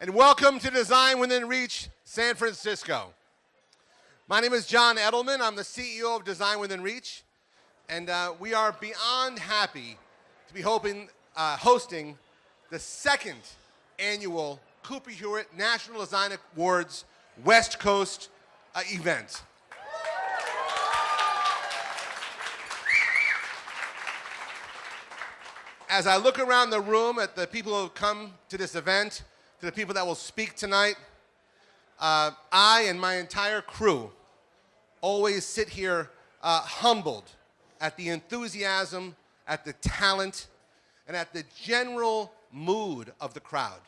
and welcome to Design Within Reach San Francisco. My name is John Edelman. I'm the CEO of Design Within Reach, and uh, we are beyond happy to be hoping, uh, hosting the second annual Cooper Hewitt National Design Awards West Coast uh, event. As I look around the room at the people who have come to this event, to the people that will speak tonight, uh, I and my entire crew always sit here uh, humbled at the enthusiasm, at the talent, and at the general mood of the crowd.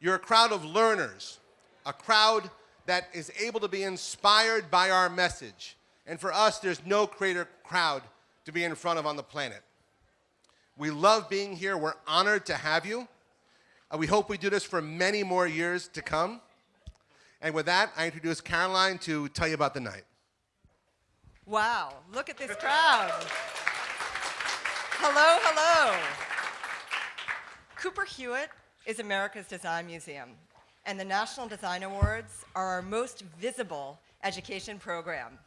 You're a crowd of learners, a crowd that is able to be inspired by our message. And for us, there's no greater crowd to be in front of on the planet. We love being here. We're honored to have you. Uh, we hope we do this for many more years to come. And with that, I introduce Caroline to tell you about the night. Wow, look at this crowd. hello, hello. Cooper Hewitt is America's Design Museum, and the National Design Awards are our most visible education program.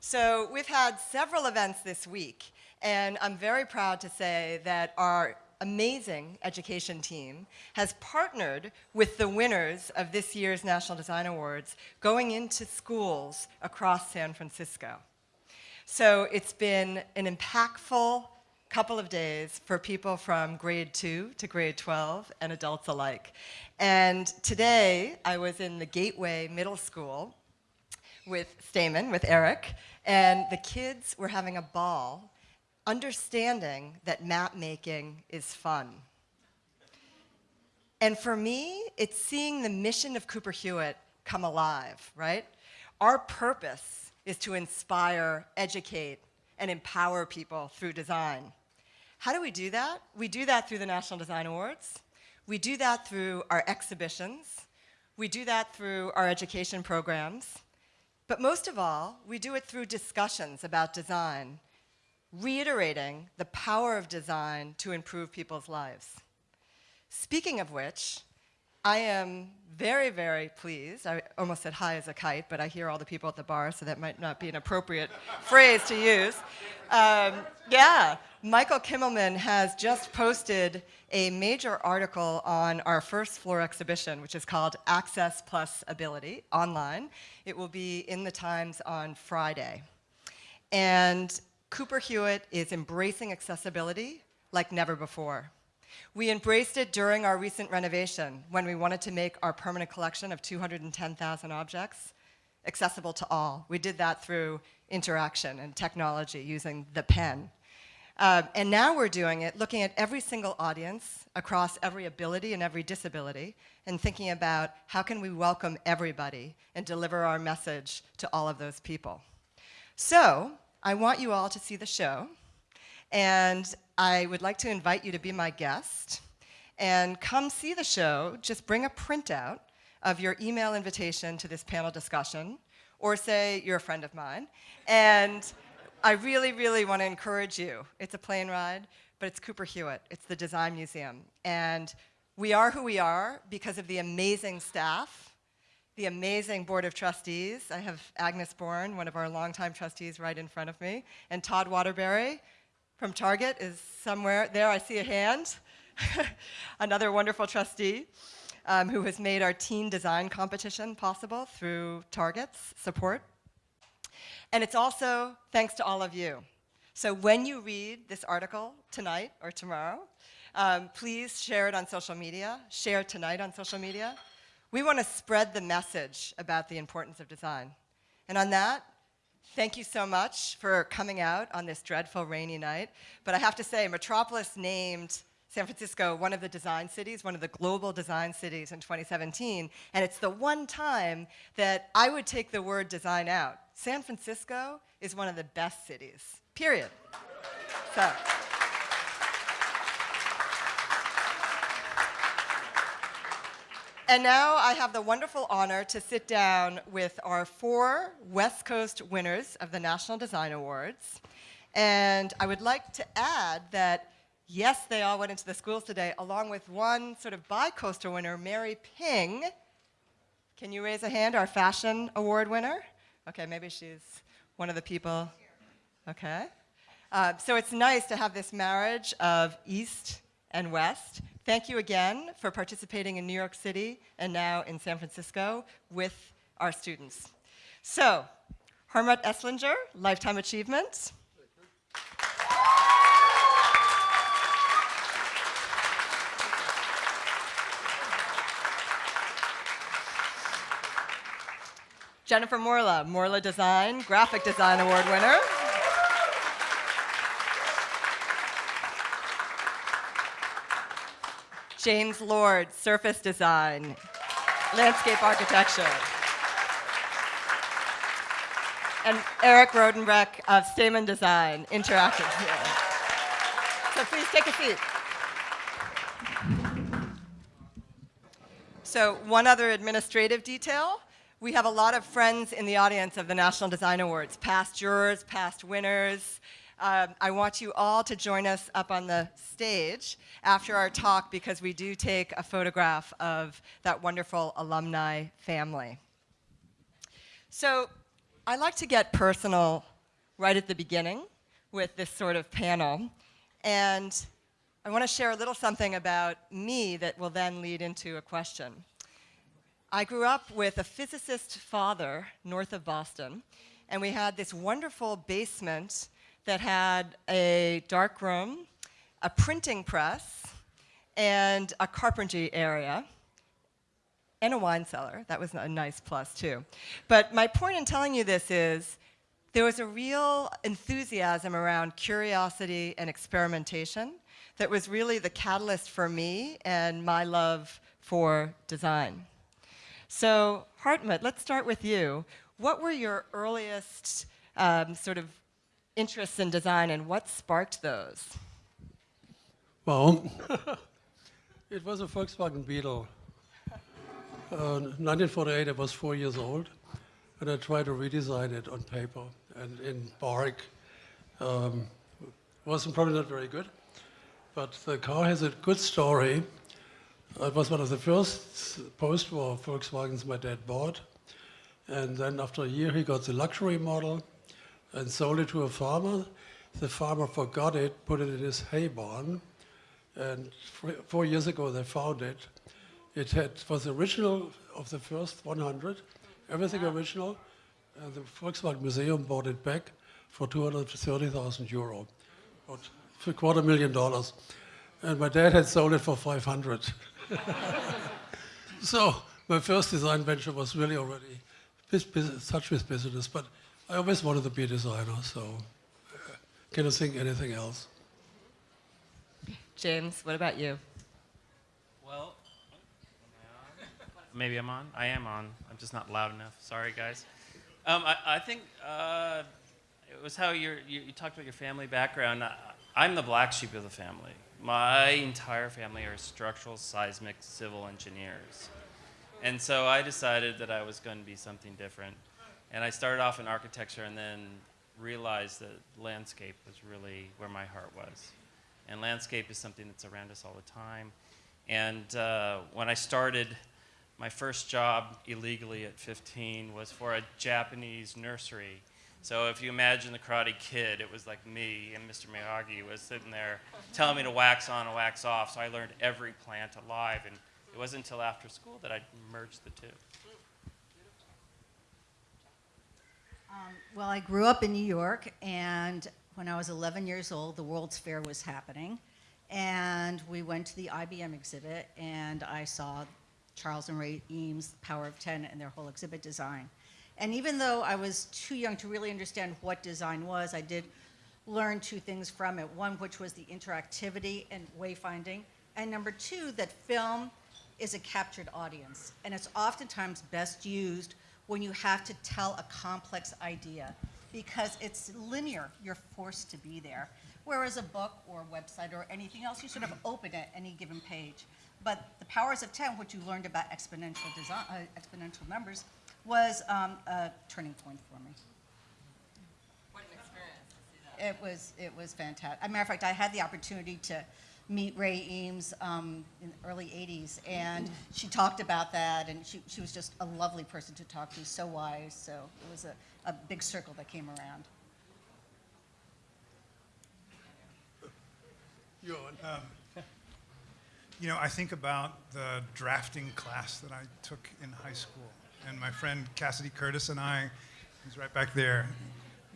So we've had several events this week, and I'm very proud to say that our amazing education team has partnered with the winners of this year's National Design Awards going into schools across San Francisco. So it's been an impactful couple of days for people from grade 2 to grade 12 and adults alike. And today I was in the Gateway Middle School with Stamen, with Eric, and the kids were having a ball understanding that map making is fun. And for me, it's seeing the mission of Cooper Hewitt come alive, right? Our purpose is to inspire, educate, and empower people through design. How do we do that? We do that through the National Design Awards. We do that through our exhibitions. We do that through our education programs. But most of all, we do it through discussions about design reiterating the power of design to improve people's lives. Speaking of which, I am very, very pleased. I almost said high as a kite, but I hear all the people at the bar, so that might not be an appropriate phrase to use. Um, yeah, Michael Kimmelman has just posted a major article on our first floor exhibition, which is called Access Plus Ability, online. It will be in the Times on Friday. And Cooper Hewitt is embracing accessibility like never before. We embraced it during our recent renovation when we wanted to make our permanent collection of 210,000 objects accessible to all. We did that through interaction and technology using the pen. Uh, and now we're doing it looking at every single audience across every ability and every disability and thinking about how can we welcome everybody and deliver our message to all of those people. So I want you all to see the show, and I would like to invite you to be my guest and come see the show. Just bring a printout of your email invitation to this panel discussion, or say you're a friend of mine. And I really, really want to encourage you. It's a plane ride, but it's Cooper Hewitt. It's the Design Museum. And we are who we are because of the amazing staff the amazing Board of Trustees. I have Agnes Bourne, one of our longtime trustees, right in front of me, and Todd Waterbury from Target is somewhere. There, I see a hand. Another wonderful trustee um, who has made our teen design competition possible through Target's support. And it's also thanks to all of you. So when you read this article tonight or tomorrow, um, please share it on social media, share tonight on social media, we want to spread the message about the importance of design. And on that, thank you so much for coming out on this dreadful rainy night. But I have to say, Metropolis named San Francisco one of the design cities, one of the global design cities in 2017. And it's the one time that I would take the word design out. San Francisco is one of the best cities, period. So. And now I have the wonderful honor to sit down with our four West Coast winners of the National Design Awards. And I would like to add that Yes, they all went into the schools today, along with one sort of bi-coastal winner, Mary Ping. Can you raise a hand, our fashion award winner? Okay, maybe she's one of the people. Okay. Uh, so it's nice to have this marriage of East and West. Thank you again for participating in New York City and now in San Francisco with our students. So, Hartmut Esslinger, Lifetime Achievement. Jennifer Morla, Morla Design, Graphic Design Award winner. James Lord, Surface Design, Landscape Architecture. And Eric Rodenbeck of Stamen Design, Interactive. So please take a seat. So one other administrative detail. We have a lot of friends in the audience of the National Design Awards, past jurors, past winners. Um, I want you all to join us up on the stage after our talk because we do take a photograph of that wonderful alumni family. So I like to get personal right at the beginning with this sort of panel. And I want to share a little something about me that will then lead into a question. I grew up with a physicist father north of Boston, and we had this wonderful basement that had a dark room, a printing press, and a carpentry area, and a wine cellar. That was a nice plus, too. But my point in telling you this is there was a real enthusiasm around curiosity and experimentation that was really the catalyst for me and my love for design. So, Hartmut, let's start with you. What were your earliest um, sort of interests in design and what sparked those? Well, it was a Volkswagen Beetle. Uh, 1948, I was four years old, and I tried to redesign it on paper and in bark. Um, wasn't probably not very good, but the car has a good story. It was one of the first post-war Volkswagens my dad bought, and then after a year he got the luxury model and sold it to a farmer. The farmer forgot it, put it in his hay barn, and four years ago they found it. It had, was original of the first 100, everything original, and the Volkswagen Museum bought it back for 230,000 euro, about a quarter million dollars. And my dad had sold it for 500. so my first design venture was really already such with business, but I always wanted to be a designer, so uh, cannot think anything else. James, what about you? Well, maybe I'm on. I am on. I'm just not loud enough. Sorry, guys. Um, I, I, think uh, it was how you you, talked about your family background. I, am the black sheep of the family. My entire family are structural, seismic, civil engineers. And so I decided that I was going to be something different. And I started off in architecture and then realized that landscape was really where my heart was. And landscape is something that's around us all the time. And uh, when I started, my first job illegally at 15 was for a Japanese nursery. So if you imagine the Karate Kid, it was like me and Mr. Miyagi was sitting there telling me to wax on and wax off. So I learned every plant alive. And it wasn't until after school that I merged the two. Um, well, I grew up in New York, and when I was 11 years old, the World's Fair was happening. And we went to the IBM exhibit, and I saw Charles and Ray Eames, Power of 10, and their whole exhibit design. And even though I was too young to really understand what design was, I did learn two things from it. One, which was the interactivity and wayfinding, and number two, that film is a captured audience, and it's oftentimes best used when you have to tell a complex idea because it's linear, you're forced to be there. Whereas a book or a website or anything else, you sort of open at any given page. But the powers of 10, which you learned about exponential, design, uh, exponential numbers, was um, a turning point for me. What an experience to see that. it was it was fantastic. As a matter of fact, I had the opportunity to meet Ray Eames um, in the early '80s, and she talked about that, and she, she was just a lovely person to talk to, so wise. So it was a, a big circle that came around. Johan. You know, I think about the drafting class that I took in high school, and my friend Cassidy Curtis and I, he's right back there.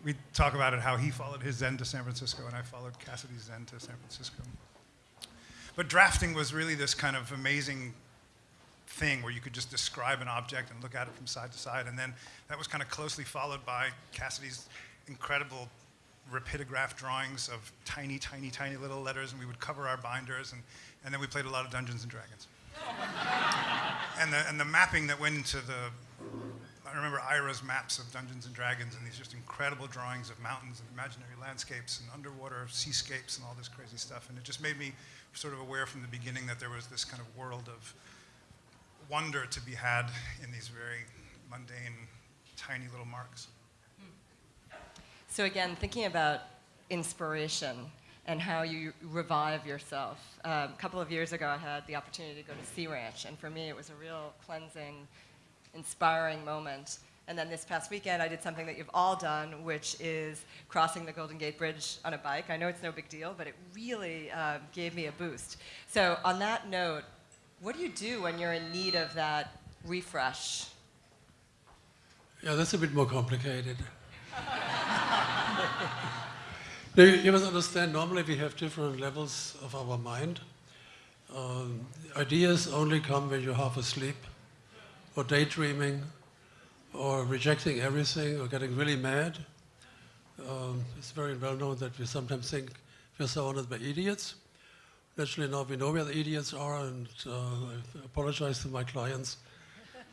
We talk about it how he followed his Zen to San Francisco, and I followed Cassidy's Zen to San Francisco. But drafting was really this kind of amazing thing where you could just describe an object and look at it from side to side, and then that was kind of closely followed by Cassidy's incredible rapidograph drawings of tiny, tiny, tiny little letters, and we would cover our binders, and, and then we played a lot of Dungeons and Dragons. and, the, and the mapping that went into the, I remember Ira's maps of Dungeons and Dragons, and these just incredible drawings of mountains and imaginary landscapes and underwater seascapes and all this crazy stuff, and it just made me sort of aware from the beginning that there was this kind of world of wonder to be had in these very mundane, tiny little marks. So again, thinking about inspiration and how you revive yourself. Um, a couple of years ago, I had the opportunity to go to Sea Ranch, and for me, it was a real cleansing, inspiring moment. And then this past weekend, I did something that you've all done, which is crossing the Golden Gate Bridge on a bike. I know it's no big deal, but it really uh, gave me a boost. So, on that note, what do you do when you're in need of that refresh? Yeah, that's a bit more complicated. Now, you must understand, normally we have different levels of our mind. Um, ideas only come when you're half asleep, or daydreaming, or rejecting everything, or getting really mad. Um, it's very well known that we sometimes think we're surrounded by idiots. Naturally, now we know where the idiots are, and uh, I apologize to my clients.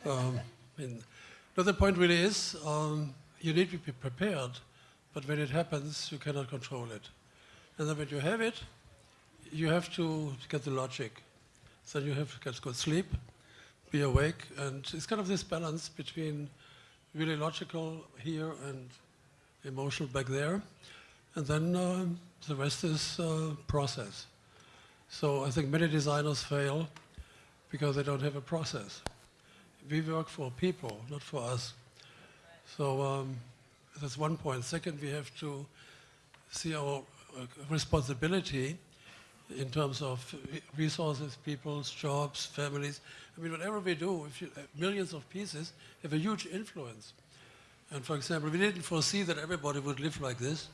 Um, I mean, but the point really is, um, you need to be prepared, but when it happens, you cannot control it. And then when you have it, you have to get the logic. So you have to get good sleep, be awake, and it's kind of this balance between really logical here and emotional back there. And then um, the rest is uh, process. So I think many designers fail because they don't have a process. We work for people, not for us. So um, that's one point. Second, we have to see our uh, responsibility in terms of resources, people's jobs, families. I mean, whatever we do, you, uh, millions of pieces have a huge influence. And for example, we didn't foresee that everybody would live like this,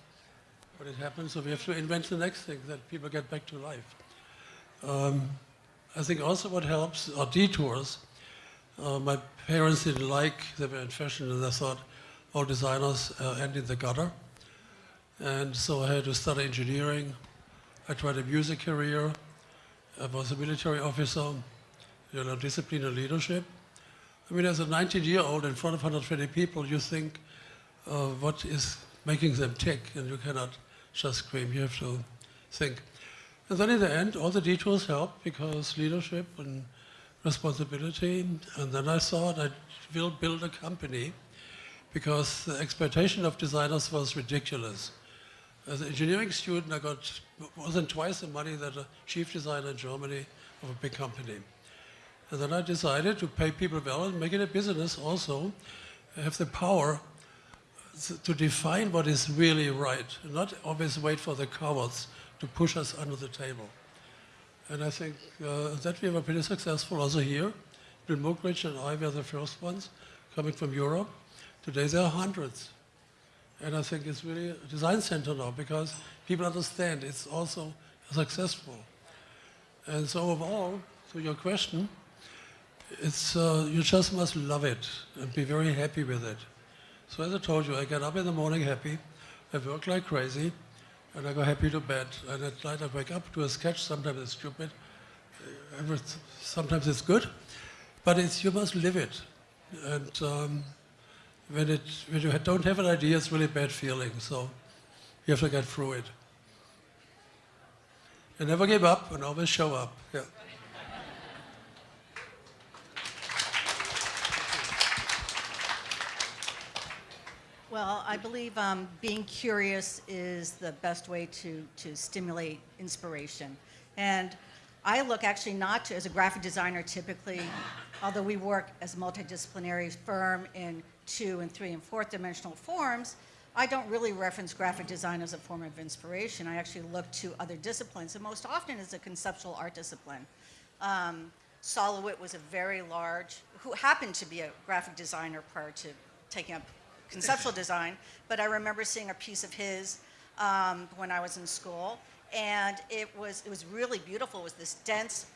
but it happened, so we have to invent the next thing, that people get back to life. Um, I think also what helps are detours. Uh, my parents didn't like, they were in fashion, and they thought all designers uh, end in the gutter. And so I had to study engineering. I tried a music career. I was a military officer, you know, discipline and leadership. I mean, as a 19-year-old in front of 120 people, you think, uh, what is making them tick? And you cannot just scream, you have to think. And then in the end, all the detours help because leadership and responsibility. And then I thought I will build a company because the expectation of designers was ridiculous. As an engineering student, I got more than twice the money that a chief designer in Germany of a big company. And then I decided to pay people well and make it a business also, have the power to define what is really right, not always wait for the cowards to push us under the table. And I think uh, that we were pretty successful also here. Bill Moggridge and I were the first ones coming from Europe. Today there are hundreds. And I think it's really a design center now because people understand it's also successful. And so overall, to your question, it's, uh, you just must love it and be very happy with it. So as I told you, I get up in the morning happy, I work like crazy, and I go happy to bed. And at night I wake up to a sketch, sometimes it's stupid, sometimes it's good, but it's, you must live it. And um, when, it, when you don't have an idea, it's really bad feeling, so you have to get through it. And never give up and always show up. Yeah. Well, I believe um, being curious is the best way to, to stimulate inspiration. And I look actually not to, as a graphic designer typically, although we work as a multidisciplinary firm in two and three and fourth dimensional forms, I don't really reference graphic design as a form of inspiration. I actually look to other disciplines, and most often it's a conceptual art discipline. Um, Sol LeWitt was a very large, who happened to be a graphic designer prior to taking up conceptual design, but I remember seeing a piece of his um, when I was in school, and it was, it was really beautiful. It was this dense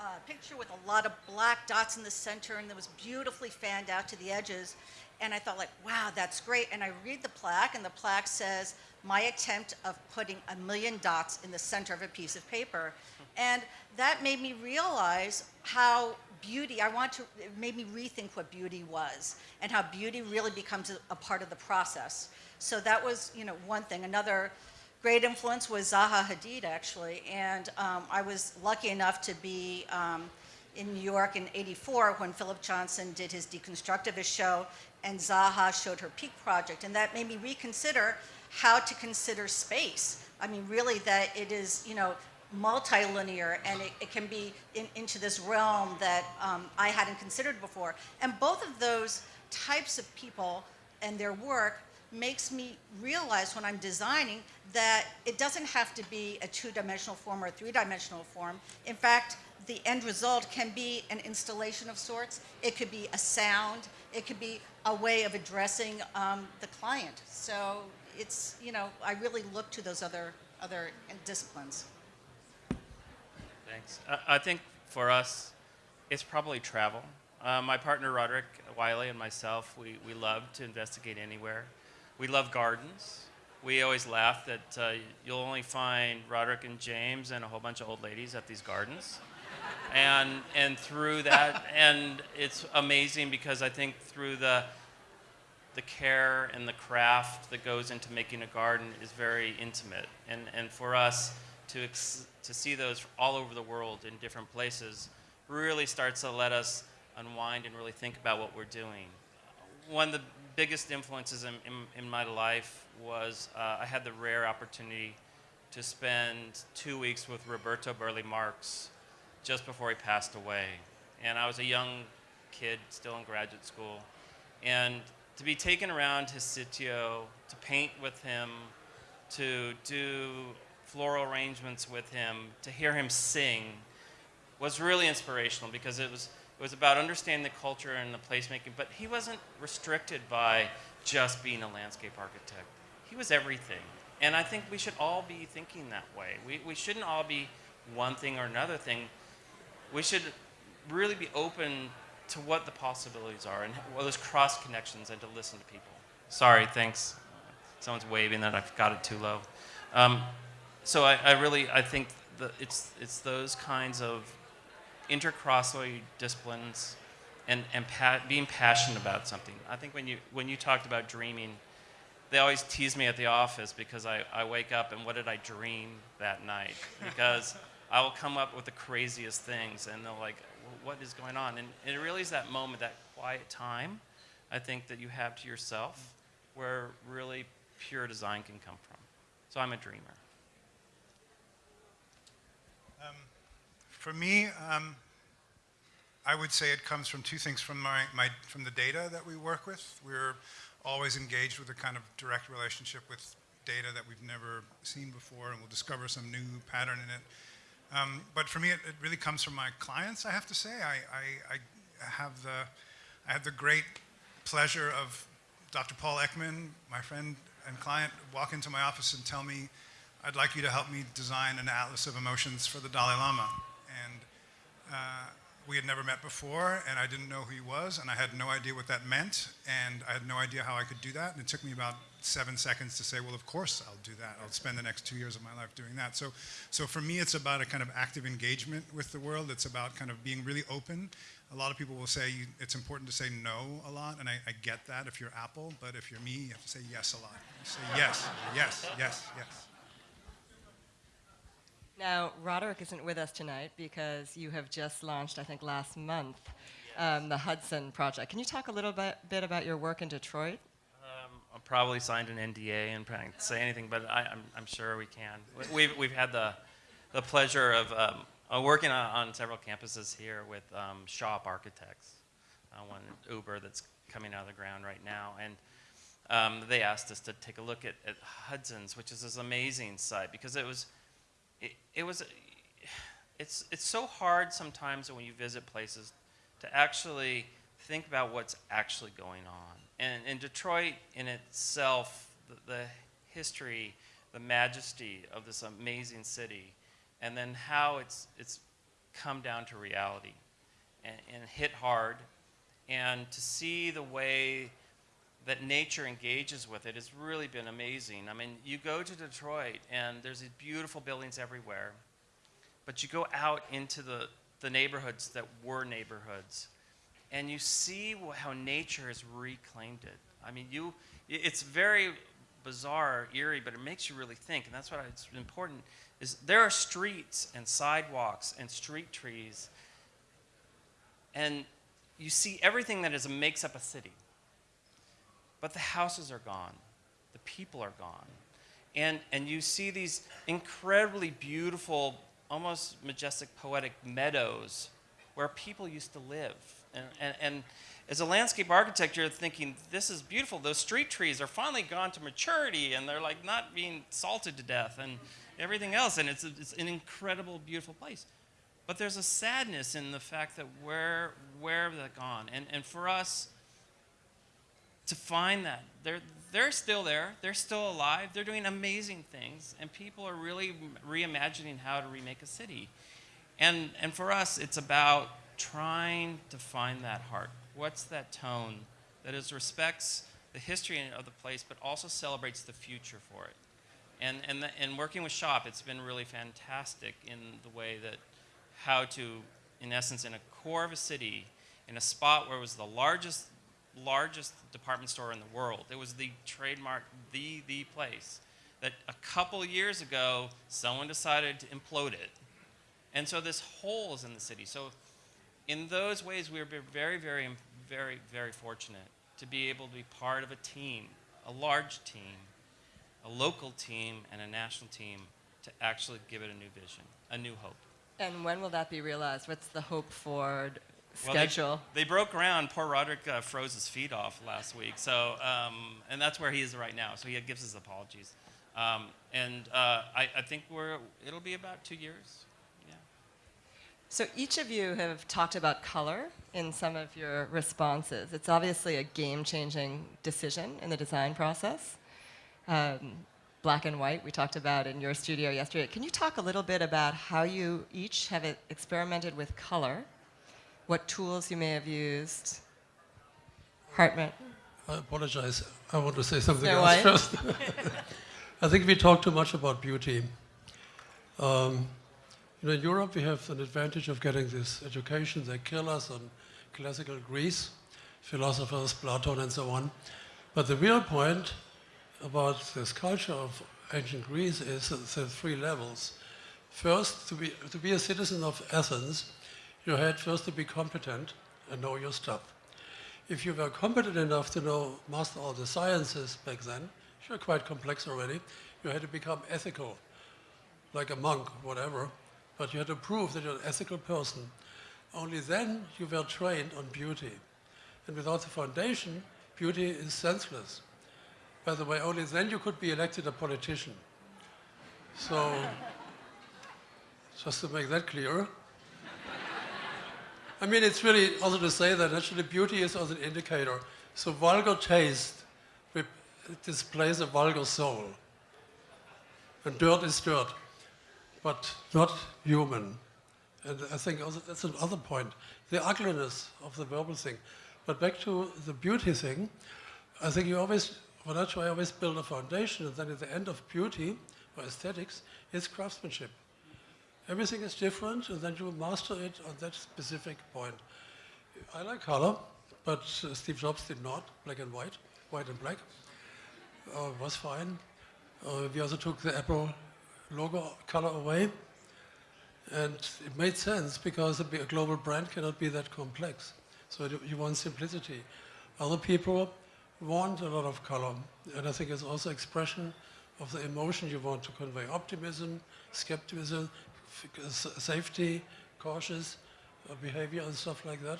uh, picture with a lot of black dots in the center, and it was beautifully fanned out to the edges. And I thought, like, wow, that's great. And I read the plaque, and the plaque says, my attempt of putting a million dots in the center of a piece of paper. And that made me realize how beauty, I want to, it made me rethink what beauty was and how beauty really becomes a, a part of the process. So that was, you know, one thing. Another great influence was Zaha Hadid, actually. And um, I was lucky enough to be um, in New York in 84 when Philip Johnson did his Deconstructivist show and Zaha showed her Peak Project. And that made me reconsider how to consider space. I mean, really that it is, you know, multilinear and it, it can be in, into this realm that um, I hadn't considered before. And both of those types of people and their work makes me realize when I'm designing that it doesn't have to be a two-dimensional form or a three-dimensional form. In fact, the end result can be an installation of sorts. It could be a sound. It could be a way of addressing um, the client. So it's, you know, I really look to those other, other disciplines. Thanks. I, I think for us, it's probably travel. Uh, my partner Roderick Wyllie and myself, we, we love to investigate anywhere. We love gardens. We always laugh that uh, you'll only find Roderick and James and a whole bunch of old ladies at these gardens. and, and through that, and it's amazing because I think through the, the care and the craft that goes into making a garden is very intimate. And, and for us to, to see those all over the world in different places really starts to let us unwind and really think about what we're doing. One of the biggest influences in, in, in my life was uh, I had the rare opportunity to spend two weeks with Roberto Burle Marx just before he passed away. And I was a young kid, still in graduate school. And to be taken around his sitio, to paint with him, to do floral arrangements with him, to hear him sing, was really inspirational because it was, it was about understanding the culture and the placemaking, but he wasn't restricted by just being a landscape architect. He was everything. And I think we should all be thinking that way. We, we shouldn't all be one thing or another thing. We should really be open to what the possibilities are and what those cross connections and to listen to people. Sorry, thanks. Someone's waving that I've got it too low. Um, so I, I really I think that it's it's those kinds of intercrossway disciplines and, and pa- being passionate about something. I think when you when you talked about dreaming, they always tease me at the office because I, I wake up and what did I dream that night? Because I will come up with the craziest things and they're like, what is going on? And it really is that moment, that quiet time, I think that you have to yourself where really pure design can come from. So I'm a dreamer. For me, um, I would say it comes from two things from, my, my, from the data that we work with. We're always engaged with a kind of direct relationship with data that we've never seen before, and we'll discover some new pattern in it. Um, but for me, it, it, really comes from my clients, I have to say. I, I, I, have, the, I have the great pleasure of Dr. Paul Ekman, my friend and client, walk into my office and tell me, I'd like you to help me design an atlas of emotions for the Dalai Lama. And uh, we had never met before, and I didn't know who he was, and I had no idea what that meant, and I had no idea how I could do that. And it took me about seven seconds to say, well, of course I'll do that. I'll spend the next two years of my life doing that. So, so for me, it's about a kind of active engagement with the world. It's about kind of being really open. A lot of people will say you, it's important to say no a lot, and I, I, get that if you're Apple, but if you're me, you have to say yes a lot. You say yes, yes, yes, yes. Now, Roderick isn't with us tonight because you have just launched, I think, last month, um, the Hudson Project. Can you talk a little bit, bit about your work in Detroit? I'll probably signed an NDA and can't say anything, but I, I'm, I'm sure we can. We- We've, we've had the, the pleasure of um, working on, on several campuses here with um, SHoP Architects, uh, one Uber that's coming out of the ground right now. And um, they asked us to take a look at, at Hudson's, which is this amazing site because it was, it, it was, it's, it's so hard sometimes when you visit places to actually think about what's actually going on. And in Detroit in itself, the, the history, the majesty of this amazing city, and then how it's, it's come down to reality and, and hit hard. And to see the way that nature engages with it has really been amazing. I mean, you go to Detroit and there's these beautiful buildings everywhere, but you go out into the, the neighborhoods that were neighborhoods and you see how nature has reclaimed it. I mean, you, it's very bizarre, eerie, but it makes you really think, and that's why it's important. Is there are streets and sidewalks and street trees, and you see everything that is makes up a city. But the houses are gone, the people are gone, and and you see these incredibly beautiful, almost majestic, poetic meadows where people used to live. And, and, and as a landscape architect, you're thinking, this is beautiful. Those street trees are finally gone to maturity and they're like not being salted to death and everything else. And it's, it's an incredible, beautiful place. But there's a sadness in the fact that where, where have they gone? And, and for us, to find that they're they're still there they're still alive they're doing amazing things and people are really reimagining how to remake a city and and for us it's about trying to find that heart what's that tone that is respects the history of the place but also celebrates the future for it and and the, and working with shop it's been really fantastic in the way that how to in essence in a core of a city in a spot where it was the largest largest department store in the world. It was the trademark, the the place that a couple years ago someone decided to implode it, and so this hole is in the city. So, in those ways, we were very, very, very, very fortunate to be able to be part of a team, a large team, a local team, and a national team to actually give it a new vision, a new hope. And when will that be realized? What's the hope for d- Well, they- schedule? they, broke ground. Poor Roderick uh, froze his feet off last week. So, um, and that's where he is right now. So he gives his apologies. Um, and uh, I, I think we're, it'll be about two years. So each of you have talked about color in some of your responses. It's obviously a game-changing decision in the design process. Um, black and white, we talked about in your studio yesterday. Can you talk a little bit about how you each have experimented with color, what tools you may have used? Hartmut. I apologize. I want to say something else first. I think we talk too much about beauty. Um, you know, in Europe, we have an advantage of getting this education. They kill us on classical Greece, philosophers, Plato, and so on. But the real point about this culture of ancient Greece is the three levels. First, to be, to be a citizen of Athens, you had first to be competent and know your stuff. If you were competent enough to know, master all the sciences back then, which were quite complex already, you had to become ethical, like a monk, whatever, but you had to prove that you're an ethical person. Only then you were trained on beauty. And without the foundation, beauty is senseless. By the way, only then you could be elected a politician. So, just to make that clear, I mean, it's really also to say that actually beauty is also an indicator. So vulgar taste displays a vulgar soul. And dirt is dirt, but not human. And I think also that's another point, the ugliness of the verbal thing. But back to the beauty thing, I think you always, well, that's why I always build a foundation, and then at the end of beauty or aesthetics is craftsmanship. Everything is different, and then you master it on that specific point. I like color, but uh, Steve Jobs did not, black and white, white and black. Uh, was fine. Uh, we also took the Apple logo color away, and it made sense because a global brand cannot be that complex. So you- want simplicity. Other people want a lot of color. And I think it's also expression of the emotion you want to convey. Optimism, skepticism, safety, cautious uh, behavior and stuff like that.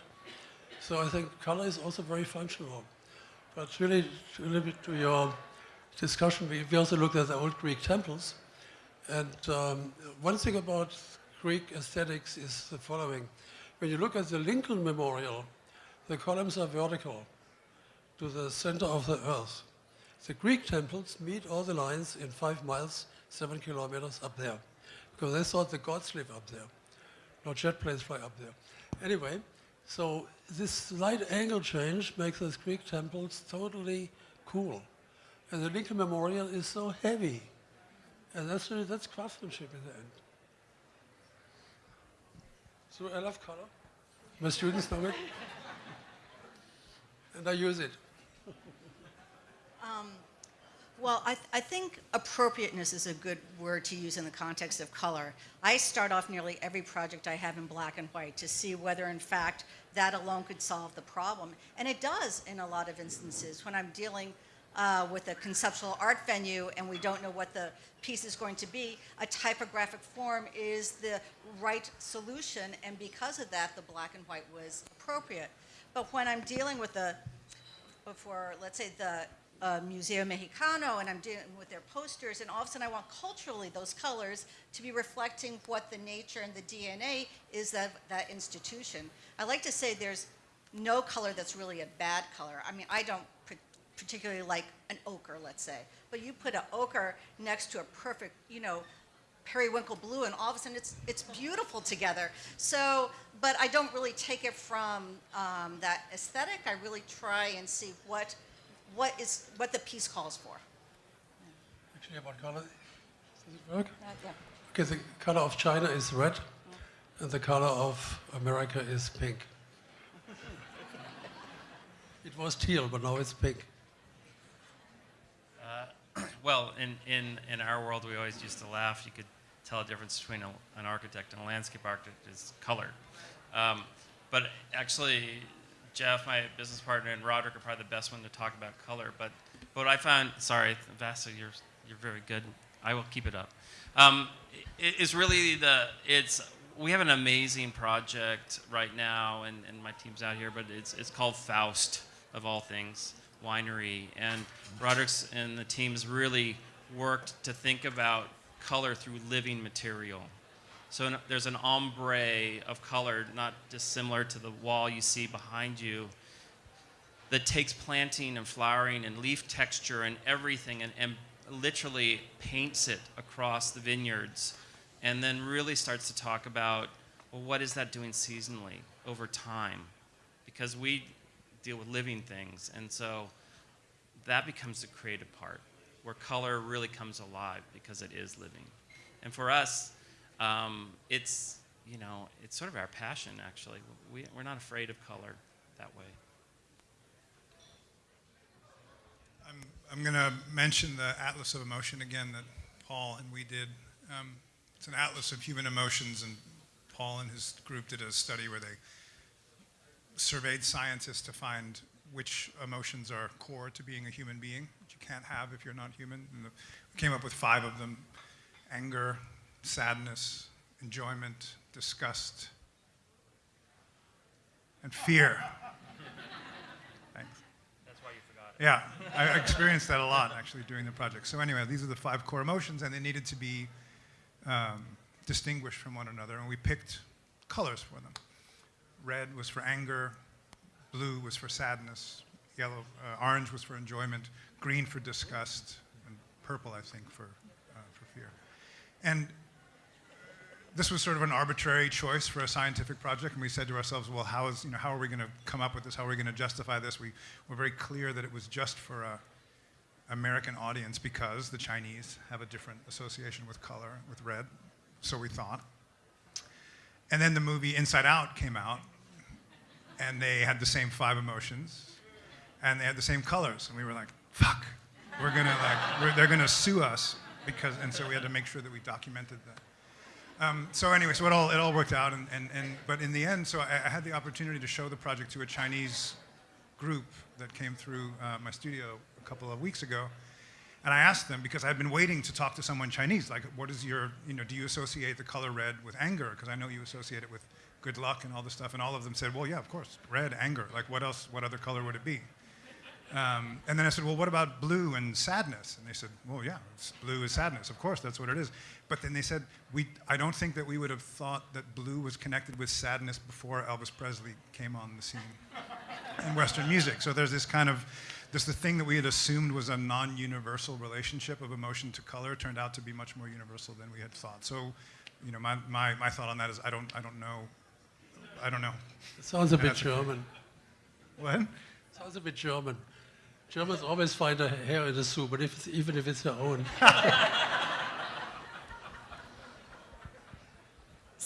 So I think color is also very functional. But really, a little bit to your discussion, we, we also looked at the old Greek temples. And um, one thing about Greek aesthetics is the following. When you look at the Lincoln Memorial, the columns are vertical to the center of the earth. The Greek temples meet all the lines in five miles, seven kilometers up there, because they thought the gods live up there. No jet planes fly up there. Anyway, so this slight angle change makes those Greek temples totally cool. And the Lincoln Memorial is so heavy. And that's, really, that's craftsmanship in the end. So I love color. My students know it. and I use it. Um, well, I, th- I think appropriateness is a good word to use in the context of color. I start off nearly every project I have in black and white to see whether, in fact, that alone could solve the problem. And it does in a lot of instances. When I'm dealing uh, with a conceptual art venue and we don't know what the piece is going to be, a typographic form is the right solution. And because of that, the black and white was appropriate. But when I'm dealing with the, before, let's say, the uh, Museo Mexicano, and I'm dealing with their posters, and all of a sudden I want culturally those colors to be reflecting what the nature and the DNA is of that institution. I like to say there's no color that's really a bad color. I mean, I don't particularly like an ochre, let's say, but you put an ochre next to a perfect, you know, periwinkle blue, and all of a sudden it's it's beautiful together. So, but I don't really take it from um, that aesthetic. I really try and see what what is what the piece calls for. Actually, about color. Does it work? Uh, yeah. Okay, the color of China is red, and the color of America is pink. it was teal, but now it's pink. Well, in, in, in our world, we always used to laugh. You could tell a difference between a, an architect and a landscape architect is color. Um, but actually, Jeff, my business partner, and Roderick are probably the best one to talk about color. But, but what I found, sorry, Vasa, you're, you're very good. I will keep it up. Um, i- is really the, it's, we have an amazing project right now, and, and my team's out here, but it's, it's called Faust, of all things winery. And Roderick's and the teams really worked to think about color through living material. So there's an ombre of color, not dissimilar to the wall you see behind you, that takes planting and flowering and leaf texture and everything and, and literally paints it across the vineyards and then really starts to talk about well, what is that doing seasonally over time? Because we deal with living things. And so that becomes the creative part where color really comes alive because it is living. And for us, um, it's, you know, it's sort of our passion, actually. We, we're not afraid of color that way. I'm, I'm going to mention the Atlas of Emotion again that Paul and we did. Um, it's an atlas of human emotions, and Paul and his group did a study where they surveyed scientists to find which emotions are core to being a human being, which you can't have if you're not human. And the, we came up with five of them anger, sadness, enjoyment, disgust, and fear. Thanks. That's why you forgot it. Yeah, I experienced that a lot actually during the project. So anyway, these are the five core emotions, and they needed to be um, distinguished from one another, and we picked colors for them. Red was for anger, blue was for sadness, yellow, uh, orange was for enjoyment, green for disgust, and purple, I think, for uh, for fear. And this was sort of an arbitrary choice for a scientific project, and we said to ourselves, well, how, is, you know, how are we going to come up with this? How are we going to justify this? We were very clear that it was just for a American audience because the Chinese have a different association with color, with red, so we thought. And then the movie Inside Out came out, and they had the same five emotions, and they had the same colors, and we were like, fuck, we're gonna like, we're, they're gonna sue us because, and so we had to make sure that we documented that. Um, so anyway, so it all, it all worked out, and, and, and, but in the end, so I, I had the opportunity to show the project to a Chinese group that came through uh, my studio a couple of weeks ago. And I asked them because I'd been waiting to talk to someone Chinese, like, what is your, you know, do you associate the color red with anger? Because I know you associate it with good luck and all this stuff. And all of them said, well, yeah, of course, red, anger. Like, what else, what other color would it be? Um, and then I said, well, what about blue and sadness? And they said, well, yeah, blue is sadness. Of course, that's what it is. But then they said, we, I don't think that we would have thought that blue was connected with sadness before Elvis Presley came on the scene in Western music. So there's this kind of, this the thing that we had assumed was a non-universal relationship of emotion to color turned out to be much more universal than we had thought. So, you know, my, my, my thought on that is I don't, I don't know, I don't know. It sounds a bit German. What? It sounds a bit German. Germans always find a hair in the soup, but if it's, even if it's their own.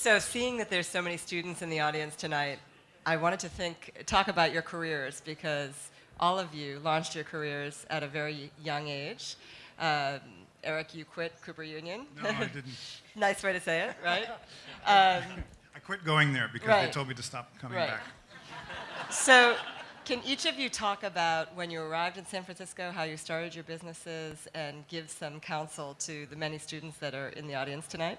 So, seeing that there's so many students in the audience tonight, I wanted to think, talk about your careers because all of you launched your careers at a very young age. Um, Eric, you quit Cooper Union. No, I didn't. nice way to say it, right? Um, I quit going there because they told me to stop coming Right. back. so, can each of you talk about when you arrived in San Francisco, how you started your businesses, and give some counsel to the many students that are in the audience tonight?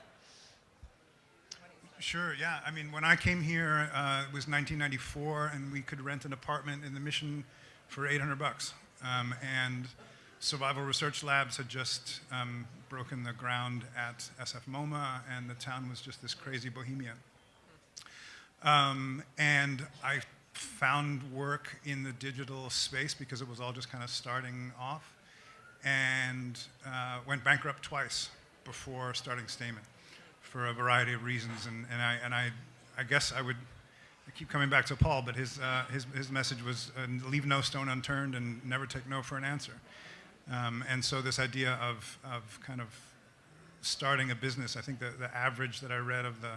Sure, yeah. I mean, when I came here, uh, it was 1994, and we could rent an apartment in the Mission for 800 bucks. Um, and Survival Research Labs had just um, broken the ground at SF MoMA, and the town was just this crazy bohemia. Um, and I found work in the digital space because it was all just kind of starting off, and uh, went bankrupt twice before starting Stamen for a variety of reasons. And, and, I, and I, I guess I would I keep coming back to Paul, but his, uh, his, his message was uh, leave no stone unturned and never take no for an answer. Um, and so this idea of, of kind of starting a business, I think the, the average that I read of the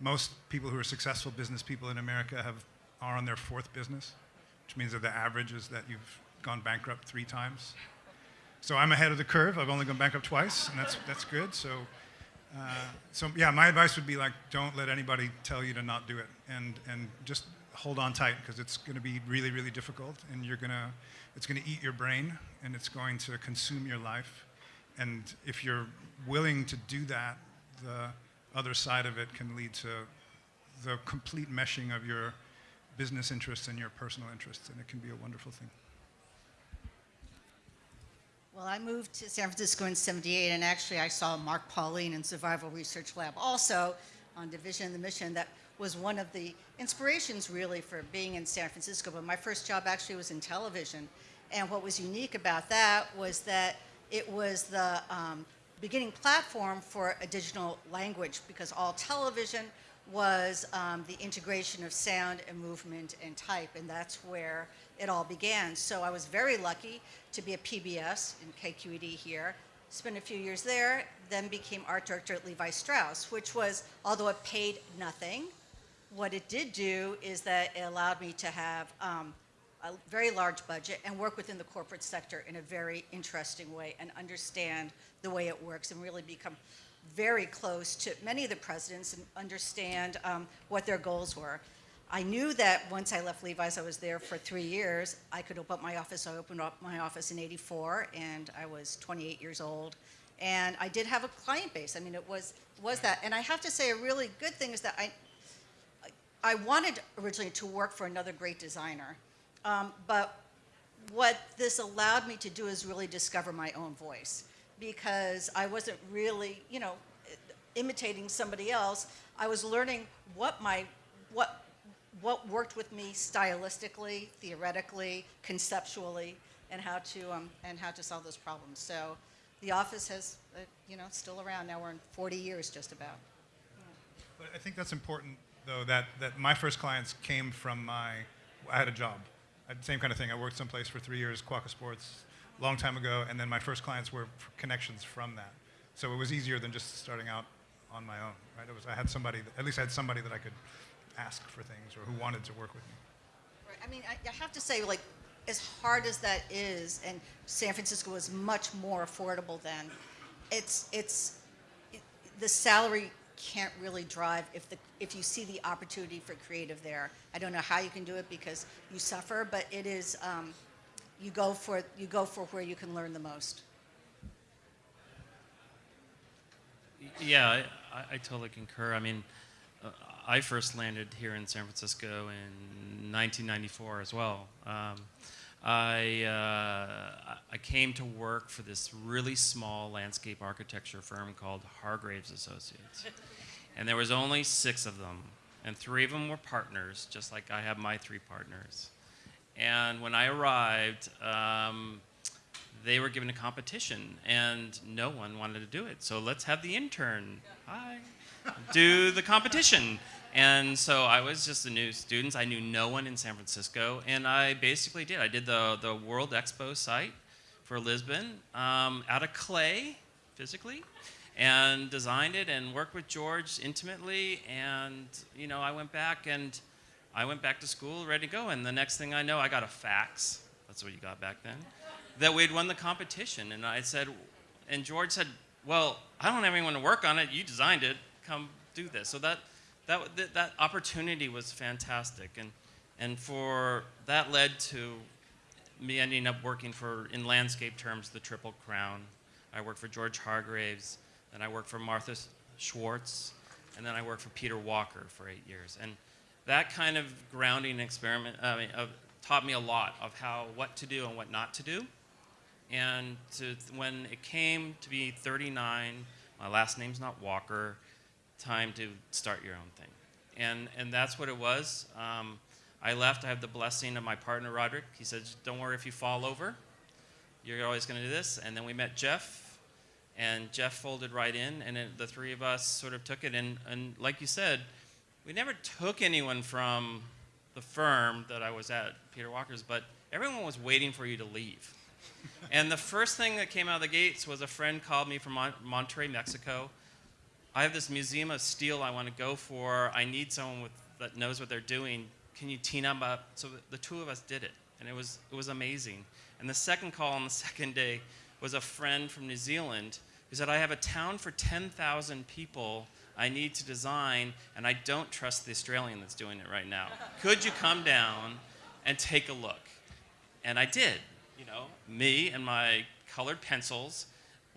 most people who are successful business people in America have, are on their fourth business, which means that the average is that you've gone bankrupt three times. So I'm ahead of the curve. I've only gone bankrupt twice, and that's, that's good. So, uh, so yeah, my advice would be like, don't let anybody tell you to not do it, and and just hold on tight because it's going to be really, really difficult, and you're gonna, it's going to eat your brain, and it's going to consume your life, and if you're willing to do that, the other side of it can lead to the complete meshing of your business interests and your personal interests, and it can be a wonderful thing. Well, I moved to San Francisco in 78, and actually I saw Mark Pauline in Survival Research Lab also on Division of the Mission. That was one of the inspirations really for being in San Francisco. But my first job actually was in television. And what was unique about that was that it was the um, beginning platform for a digital language because all television was um, the integration of sound and movement and type, and that's where it all began. So I was very lucky to be at PBS in KQED here, spent a few years there, then became art director at Levi Strauss, which was, although it paid nothing, what it did do is that it allowed me to have um, a very large budget and work within the corporate sector in a very interesting way and understand the way it works and really become very close to many of the presidents and understand um, what their goals were. I knew that once I left Levi's, I was there for three years, I could open up my office. I opened up my office in 84 and I was 28 years old. And I did have a client base. I mean, it was, was that. And I have to say a really good thing is that I, I wanted originally to work for another great designer, um, but what this allowed me to do is really discover my own voice because I wasn't really, you know, imitating somebody else. I was learning what my what what worked with me stylistically, theoretically, conceptually, and how to um, and how to solve those problems. So, the office has, uh, you know, still around now. We're in 40 years, just about. But I think that's important, though, that, that my first clients came from my, I had a job. Same kind of thing. I worked someplace for three years, Quokka Sports, long time ago, and then my first clients were connections from that. So it was easier than just starting out on my own, right? It was, I had somebody, that, at least I had somebody that I could ask for things or who wanted to work with me. Right. I mean, I, I have to say, like, as hard as that is, and San Francisco was much more affordable then. It's it's it, the salary can't really drive if the if you see the opportunity for creative there. I don't know how you can do it because you suffer, but it is um, you go for you go for where you can learn the most. Yeah, I, I, totally concur. I mean, uh, I first landed here in San Francisco in 1994 as well. Um, I, uh, I came to work for this really small landscape architecture firm called Hargreaves Associates. and there was only six of them, and three of them were partners, just like I have my three partners. And when I arrived, um, they were given a competition, and no one wanted to do it. So let's have the intern, hi, do the competition. And so I was just a new student. I knew no one in San Francisco, and I basically did. I did the, the World Expo site for Lisbon um, out of clay, physically, and designed it and worked with George intimately. And you know, I went back and I went back to school ready to go. And the next thing I know, I got a fax. That's what you got back then. That we'd won the competition, and I said, and George said, "Well, I don't have anyone to work on it. You designed it. Come do this." So that that, that, that opportunity was fantastic. And, and for that led to me ending up working for, in landscape terms, the Triple Crown. I worked for George Hargreaves, then I worked for Martha Schwartz, and then I worked for Peter Walker for eight years. And that kind of grounding experiment I mean, uh, taught me a lot of how, what to do and what not to do. And to, when it came to be 39, my last name's not Walker, time to start your own thing. And, and that's what it was. Um, I left. I have the blessing of my partner, Roderick. He said, Don't worry if you fall over. You're always going to do this. And then we met Jeff, and Jeff folded right in, and it, the three of us sort of took it. And, and like you said, we never took anyone from the firm that I was at, Peter Walker's, but everyone was waiting for you to leave. and the first thing that came out of the gates was a friend called me from Mon- Monterrey, Mexico, I have this museum of steel I want to go for. I need someone with, that knows what they're doing. Can you team up? Uh, so the two of us did it, and it was, it was amazing. And the second call on the second day was a friend from New Zealand who said, I have a town for 10,000 people I need to design, and I don't trust the Australian that's doing it right now. Could you come down and take a look? And I did. You know, me and my colored pencils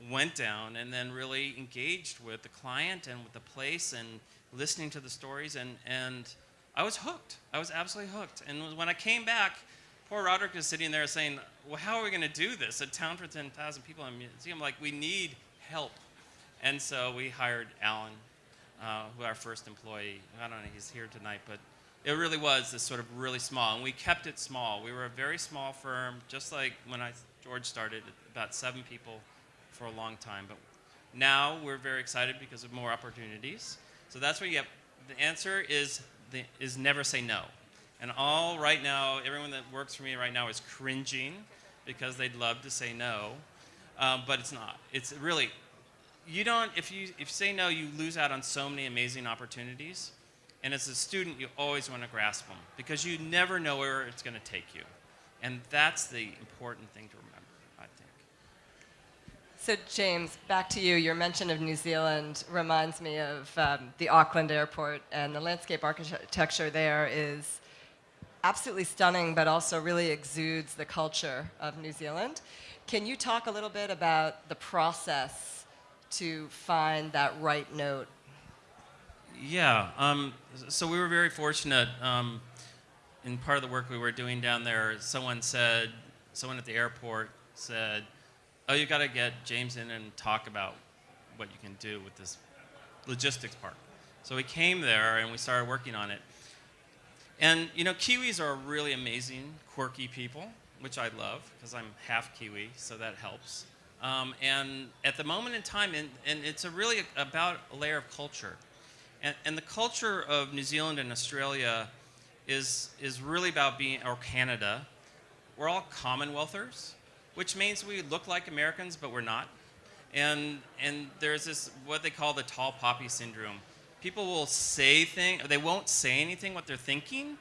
went down and then really engaged with the client and with the place and listening to the stories and, and I was hooked. I was absolutely hooked. And when I came back, poor Roderick was sitting there saying, well, how are we going to do this? A town for 10,000 people in a museum, like we need help. And so we hired Alan, uh, who our first employee. I don't know, he's here tonight, but it really was this sort of really small. And we kept it small. We were a very small firm, just like when I, George started, about seven people for a long time. But now we're very excited because of more opportunities. So that's what you have. The answer is, the, is never say no. And all right now, everyone that works for me right now is cringing because they'd love to say no, um, but it's not. It's really, you don't, if you, if you say no, you lose out on so many amazing opportunities. And as a student, you always want to grasp them because you never know where it's going to take you. And that's the important thing to. So, James, back to you. Your mention of New Zealand reminds me of um, the Auckland airport, and the landscape architecture there is absolutely stunning, but also really exudes the culture of New Zealand. Can you talk a little bit about the process to find that right note? Yeah, um, so we were very fortunate. Um, in part of the work we were doing down there, someone said, someone at the airport said, oh, you got to get James in and talk about what you can do with this logistics part. So we came there and we started working on it. And you know, Kiwis are really amazing, quirky people, which I love because I'm half Kiwi, so that helps. Um, and at the moment in time, and, and it's a really about a layer of culture. And, and, the culture of New Zealand and Australia is, is really about being, or Canada, we're all Commonwealthers which means we look like Americans, but we're not. And, and there's this, what they call the tall poppy syndrome. People will say things, they won't say anything what they're thinking,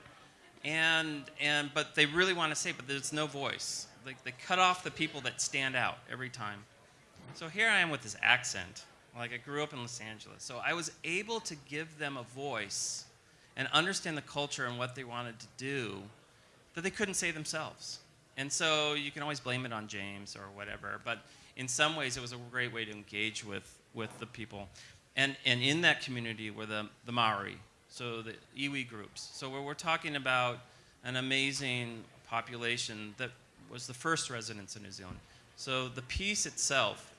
and, and, but they really want to say, but there's no voice. Like they cut off the people that stand out every time. So here I am with this accent, Like I grew up in Los Angeles. So I was able to give them a voice and understand the culture and what they wanted to do that they couldn't say themselves. And so you can always blame it on James or whatever, but in some ways it was a great way to engage with, with the people. And, and in that community were the, the Maori, so the iwi groups. So we're, we're talking about an amazing population that was the first residents in New Zealand. So the piece itself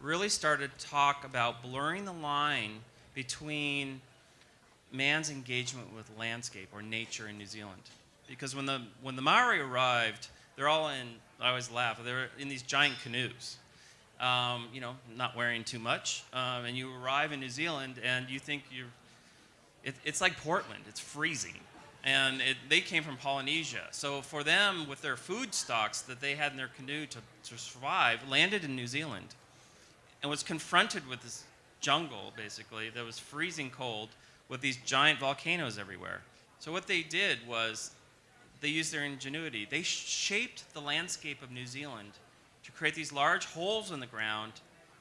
really started to talk about blurring the line between man's engagement with landscape or nature in New Zealand. Because when the, when the Maori arrived, they're all in, I always laugh, they're in these giant canoes. Um, you know, not wearing too much. Um, and you arrive in New Zealand and you think you're, it, it's like Portland, it's freezing. And it, they came from Polynesia. So for them, with their food stocks that they had in their canoe to, to survive, landed in New Zealand and was confronted with this jungle, basically, that was freezing cold with these giant volcanoes everywhere. So what they did was they used their ingenuity. They shaped the landscape of New Zealand to create these large holes in the ground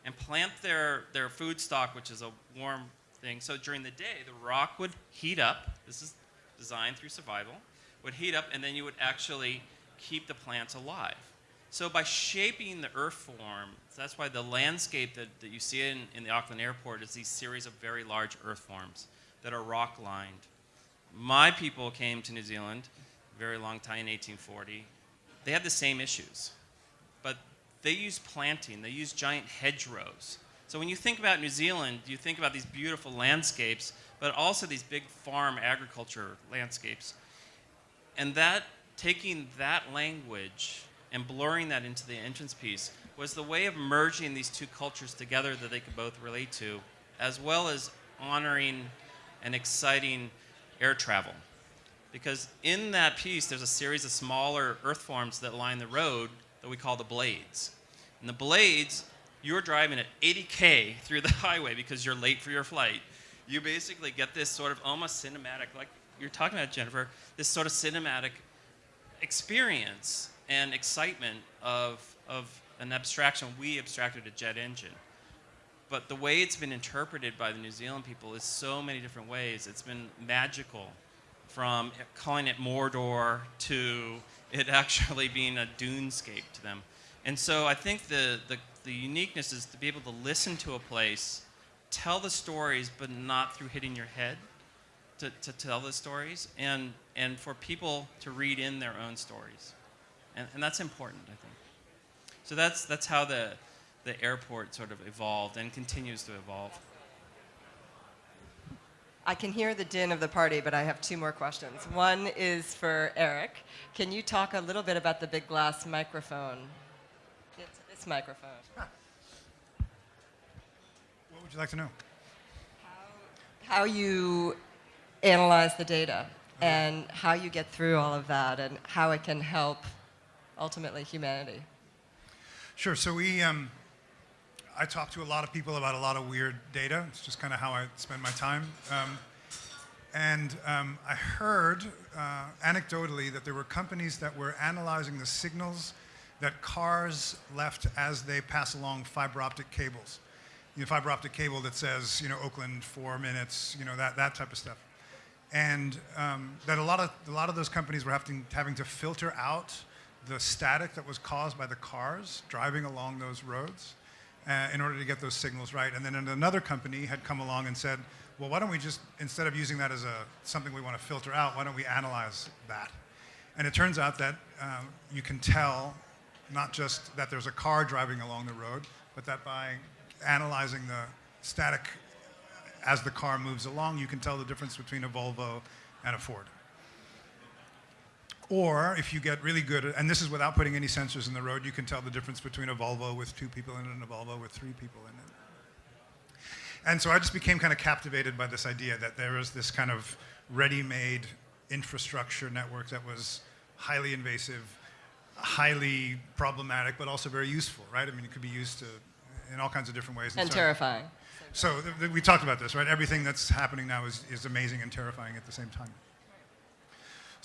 and plant their, their food stock, which is a warm thing. So during the day, the rock would heat up. This is designed through survival. Would heat up, and then you would actually keep the plants alive. So by shaping the earth form, that's why the landscape that, that you see in, in the Auckland airport is these series of very large earth forms that are rock lined. My people came to New Zealand very long time in 1840. They had the same issues, but they used planting, they used giant hedgerows. So when you think about New Zealand, you think about these beautiful landscapes, but also these big farm agriculture landscapes. And that, taking that language and blurring that into the entrance piece was the way of merging these two cultures together that they could both relate to, as well as honoring and exciting air travel. Because in that piece, there's a series of smaller earth forms that line the road that we call the blades. And the blades, you're driving at 80K through the highway because you're late for your flight. You basically get this sort of almost cinematic, like you're talking about, Jennifer, this sort of cinematic experience and excitement of, of an abstraction. We abstracted a jet engine. But the way it's been interpreted by the New Zealand people is so many different ways. It's been magical from calling it Mordor to it actually being a dunescape to them. And so I think the, the, the uniqueness is to be able to listen to a place, tell the stories, but not through hitting your head to, to tell the stories, and, and for people to read in their own stories. And, and that's important, I think. So that's, that's how the, the airport sort of evolved and continues to evolve. I can hear the din of the party, but I have two more questions. One is for Eric. Can you talk a little bit about the big glass microphone? It's this microphone. What would you like to know? How you analyze the data and how you get through all of that and how it can help ultimately humanity. Sure. So we, um, I talk to a lot of people about a lot of weird data. It's just kind of how I spend my time. Um, and um, I heard uh, anecdotally that there were companies that were analyzing the signals that cars left as they pass along fiber optic cables. You know, fiber optic cable that says, you know, Oakland four minutes, you know, that, that type of stuff. And um, that a lot, of, a lot of those companies were having, having to filter out the static that was caused by the cars driving along those roads uh, in order to get those signals right. And then another company had come along and said, well, why don't we just, instead of using that as a, something we want to filter out, why don't we analyze that? And it turns out that um, you can tell not just that there's a car driving along the road, but that by analyzing the static as the car moves along, you can tell the difference between a Volvo and a Ford. Or if you get really good, at, and this is without putting any sensors in the road, you can tell the difference between a Volvo with two people in it and a Volvo with three people in it. And so I just became kind of captivated by this idea that there was this kind of ready-made infrastructure network that was highly invasive, highly problematic, but also very useful, right? I mean, it could be used to, in all kinds of different ways. And so, terrifying. So we talked about this, right? Everything that's happening now is, is amazing and terrifying at the same time.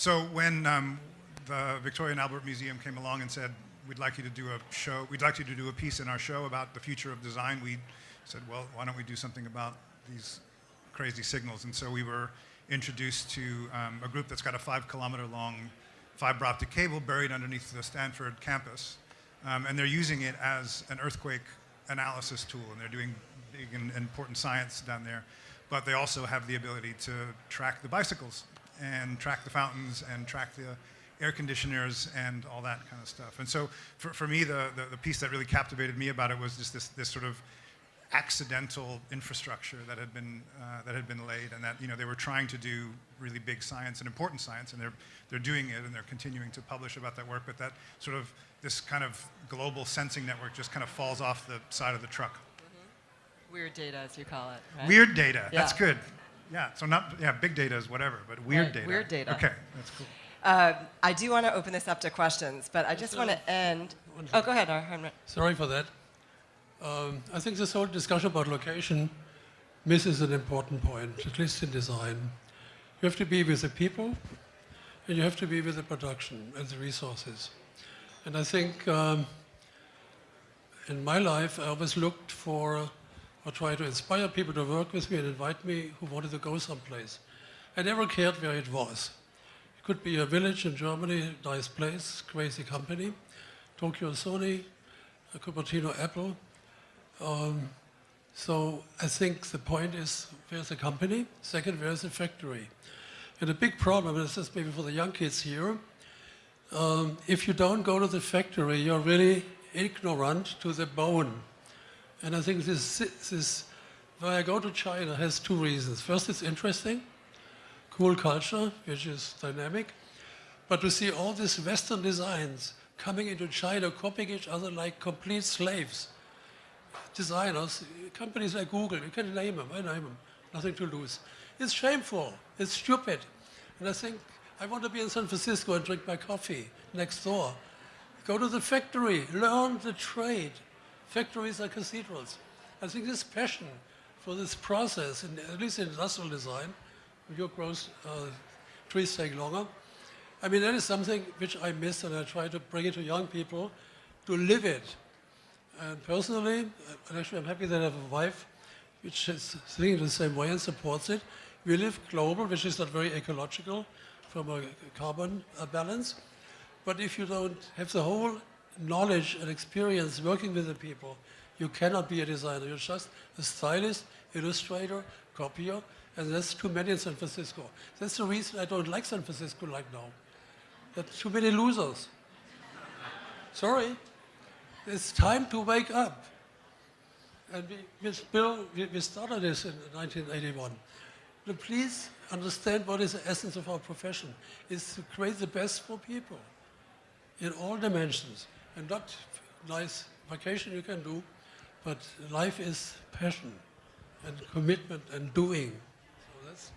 So when um, the Victoria and Albert Museum came along and said, we'd like you to do a show, we'd like you to do a piece in our show about the future of design, we said, well, why don't we do something about these crazy signals? And so we were introduced to um, a group that's got a five kilometer long fiber optic cable buried underneath the Stanford campus. Um, and they're using it as an earthquake analysis tool, and they're doing big and important science down there. But they also have the ability to track the bicycles and track the fountains and track the air conditioners and all that kind of stuff. And so for, for me, the, the, the piece that really captivated me about it was just this, this sort of accidental infrastructure that had been uh, that had been laid, and that you know they were trying to do really big science and important science, and they're they're doing it, and they're continuing to publish about that work. But that sort of this kind of global sensing network just kind of falls off the side of the truck. Weird data, as you call it. Right? Weird data. That's good. Yeah. So not yeah, big data is whatever, but weird Right, data. weird data. Okay, that's cool. Uh, I do want to open this up to questions, but I just want to end. Oh, go ahead, Hartmut. Sorry for that. Um, I think this whole discussion about location misses an important point, at least in design. You have to be with the people, and you have to be with the production and the resources. And I think um, in my life, I always looked for or try to inspire people to work with me and invite me who wanted to go someplace. I never cared where it was. It could be a village in Germany, nice place, crazy company, Tokyo Sony, Cupertino Apple. Um, so I think the point is where's the company? Second, where's the factory? And a big problem, and this is maybe for the young kids here, um, if you don't go to the factory, you're really ignorant to the bone. And I think this, this, when I go to China, has two reasons. First, it's interesting, cool culture, which is dynamic. But to see all these Western designs coming into China, copying each other like complete slaves. Designers, companies like Google, you can name them, I name them, nothing to lose. It's shameful, it's stupid. And I think I want to be in San Francisco and drink my coffee next door. Go to the factory, learn the trade. Factories are cathedrals. I think this passion for this process, in, at least in industrial design, your growth uh, trees take longer. I mean, that is something which I miss and I try to bring it to young people to live it. And personally, and actually I'm happy that I have a wife which is thinking the same way and supports it. We live global, which is not very ecological from a carbon uh, balance. But if you don't have the whole knowledge and experience working with the people, you cannot be a designer. You're just a stylist, illustrator, copier, and that's too many in San Francisco. That's the reason I don't like San Francisco like now. There are too many losers. Sorry. It's time to wake up. And we, with Bill, we, we started this in 1981. But please understand what is the essence of our profession. It's to create the best for people in all dimensions. And not nice vacation you can do, but life is passion and commitment and doing. So that's,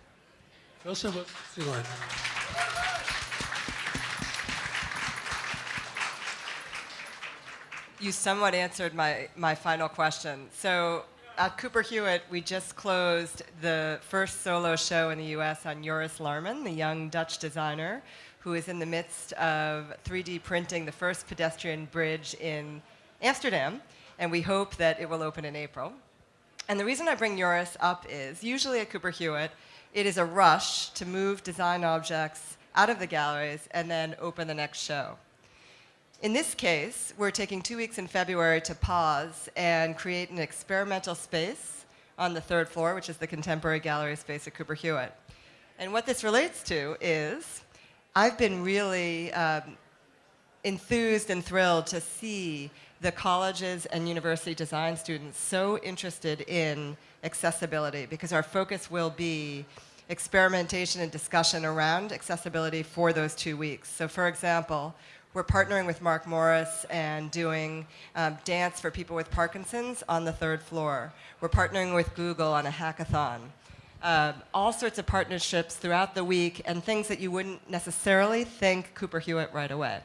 first of all, design. You somewhat answered my, my final question. So at Cooper Hewitt, we just closed the first solo show in the US on Joris Laarman, the young Dutch designer who is in the midst of 3D printing the first pedestrian bridge in Amsterdam, and we hope that it will open in April. And the reason I bring Joris up is usually at Cooper Hewitt, it is a rush to move design objects out of the galleries and then open the next show. In this case, we're taking two weeks in February to pause and create an experimental space on the third floor, which is the contemporary gallery space at Cooper Hewitt. And what this relates to is I've been really um, enthused and thrilled to see the colleges and university design students so interested in accessibility because our focus will be experimentation and discussion around accessibility for those two weeks. So for example, we're partnering with Mark Morris and doing um, dance for people with Parkinson's on the third floor. We're partnering with Google on a hackathon. Uh, all sorts of partnerships throughout the week and things that you wouldn't necessarily think Cooper Hewitt right away.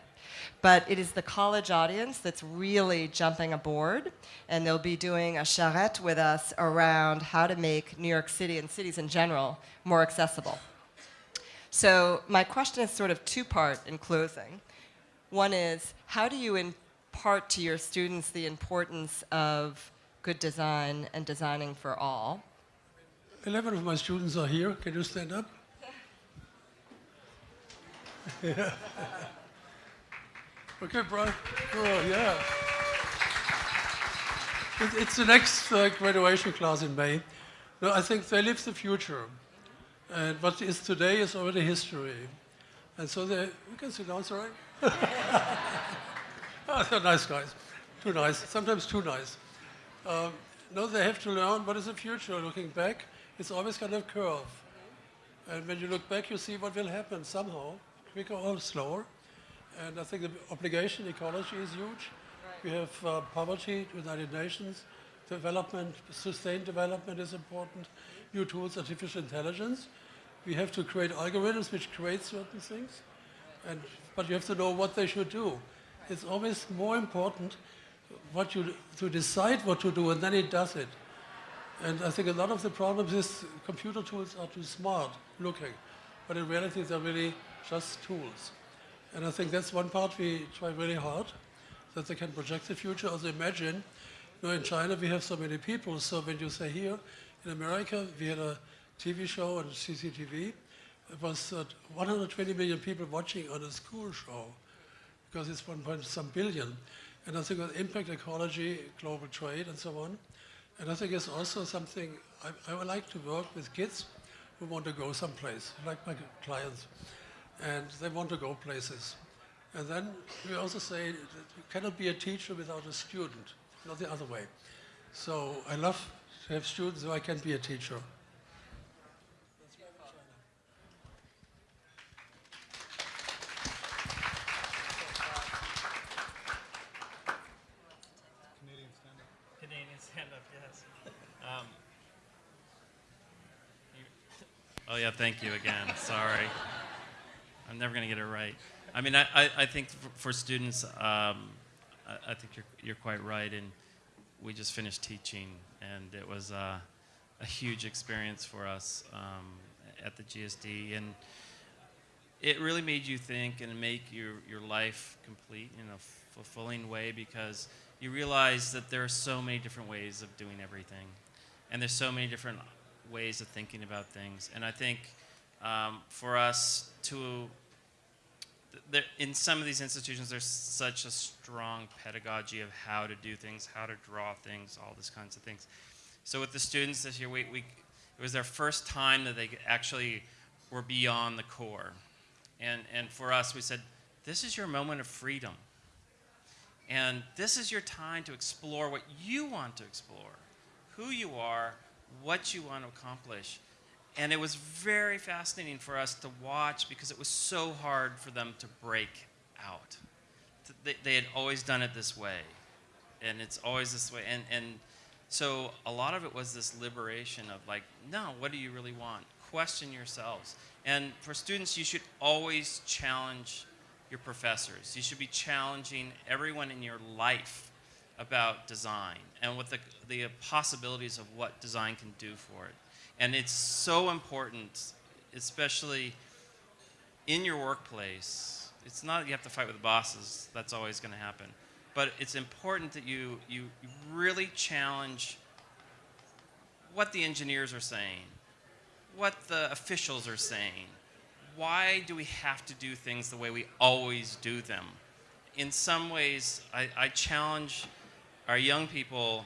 But it is the college audience that's really jumping aboard, and they'll be doing a charrette with us around how to make New York City and cities in general more accessible. So my question is sort of two-part in closing. One is, how do you impart to your students the importance of good design and designing for all. 11 of my students are here. Can you stand up? Yeah. okay, Brian. Oh, yeah. It, it's the next uh, graduation class in May. No, I think they live the future. And what is today is already history. And so they, you can sit down, sorry. oh, they're nice guys. Too nice. Sometimes too nice. Um, no, they have to learn what is the future. Looking back, it's always kind of curve. And when you look back, you see what will happen somehow, quicker or slower. And I think the obligation ecology is huge. We have uh, poverty, United Nations, development, sustained development is important, new tools, artificial intelligence. We have to create algorithms which create certain things, and, but you have to know what they should do. It's always more important what you, to decide what to do, and then it does it. And I think a lot of the problems is computer tools are too smart looking, but in reality they're really just tools. And I think that's one part we try really hard, that they can project the future. Also imagine, you know, in China we have so many people, so when you say here, in America we had a TV show on CCTV, it was uh, 120 million people watching on a school show, because it's one point some billion. And I think with impact ecology, global trade, and so on. And I think it's also something I, I would like to work with kids who want to go someplace, like my clients, and they want to go places. And then we also say that you cannot be a teacher without a student, not the other way. So I love to have students so I can be a teacher. Canadian stand-up, yes. Um, you- oh yeah, thank you again. Sorry, I'm never gonna get it right. I mean, I, I, I think for, for students, um, I, I think you're you're quite right. And we just finished teaching, and it was uh, a huge experience for us um, at the GSD, and it really made you think and make your, your life complete in a fulfilling way because you realize that there are so many different ways of doing everything. And there's so many different ways of thinking about things. And I think um, for us to, in some of these institutions, there's such a strong pedagogy of how to do things, how to draw things, all these kinds of things. So with the students this year, we, we, it was their first time that they actually were beyond the core. And, and for us, we said, this is your moment of freedom. And this is your time to explore what you want to explore, who you are, what you want to accomplish. And it was very fascinating for us to watch because it was so hard for them to break out. They, they had always done it this way, and it's always this way. And, and so a lot of it was this liberation of like, no, what do you really want? Question yourselves. And for students, you should always challenge your professors. You should be challenging everyone in your life about design and what the, the possibilities of what design can do for it. And it's so important, especially in your workplace. It's not that you have to fight with the bosses, that's always going to happen. But it's important that you, you really challenge what the engineers are saying, what the officials are saying. Why do we have to do things the way we always do them? In some ways, I, I challenge our young people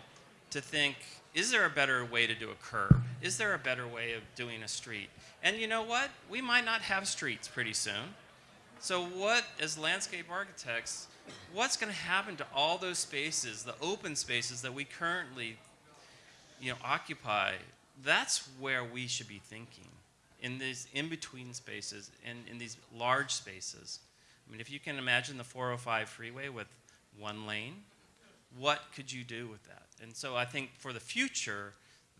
to think is there a better way to do a curb? Is there a better way of doing a street? And you know what? We might not have streets pretty soon. So, what, as landscape architects, what's going to happen to all those spaces, the open spaces that we currently you know, occupy, that's where we should be thinking in these in-between spaces and in these large spaces. I mean, if you can imagine the 405 freeway with one lane, what could you do with that? And so I think for the future,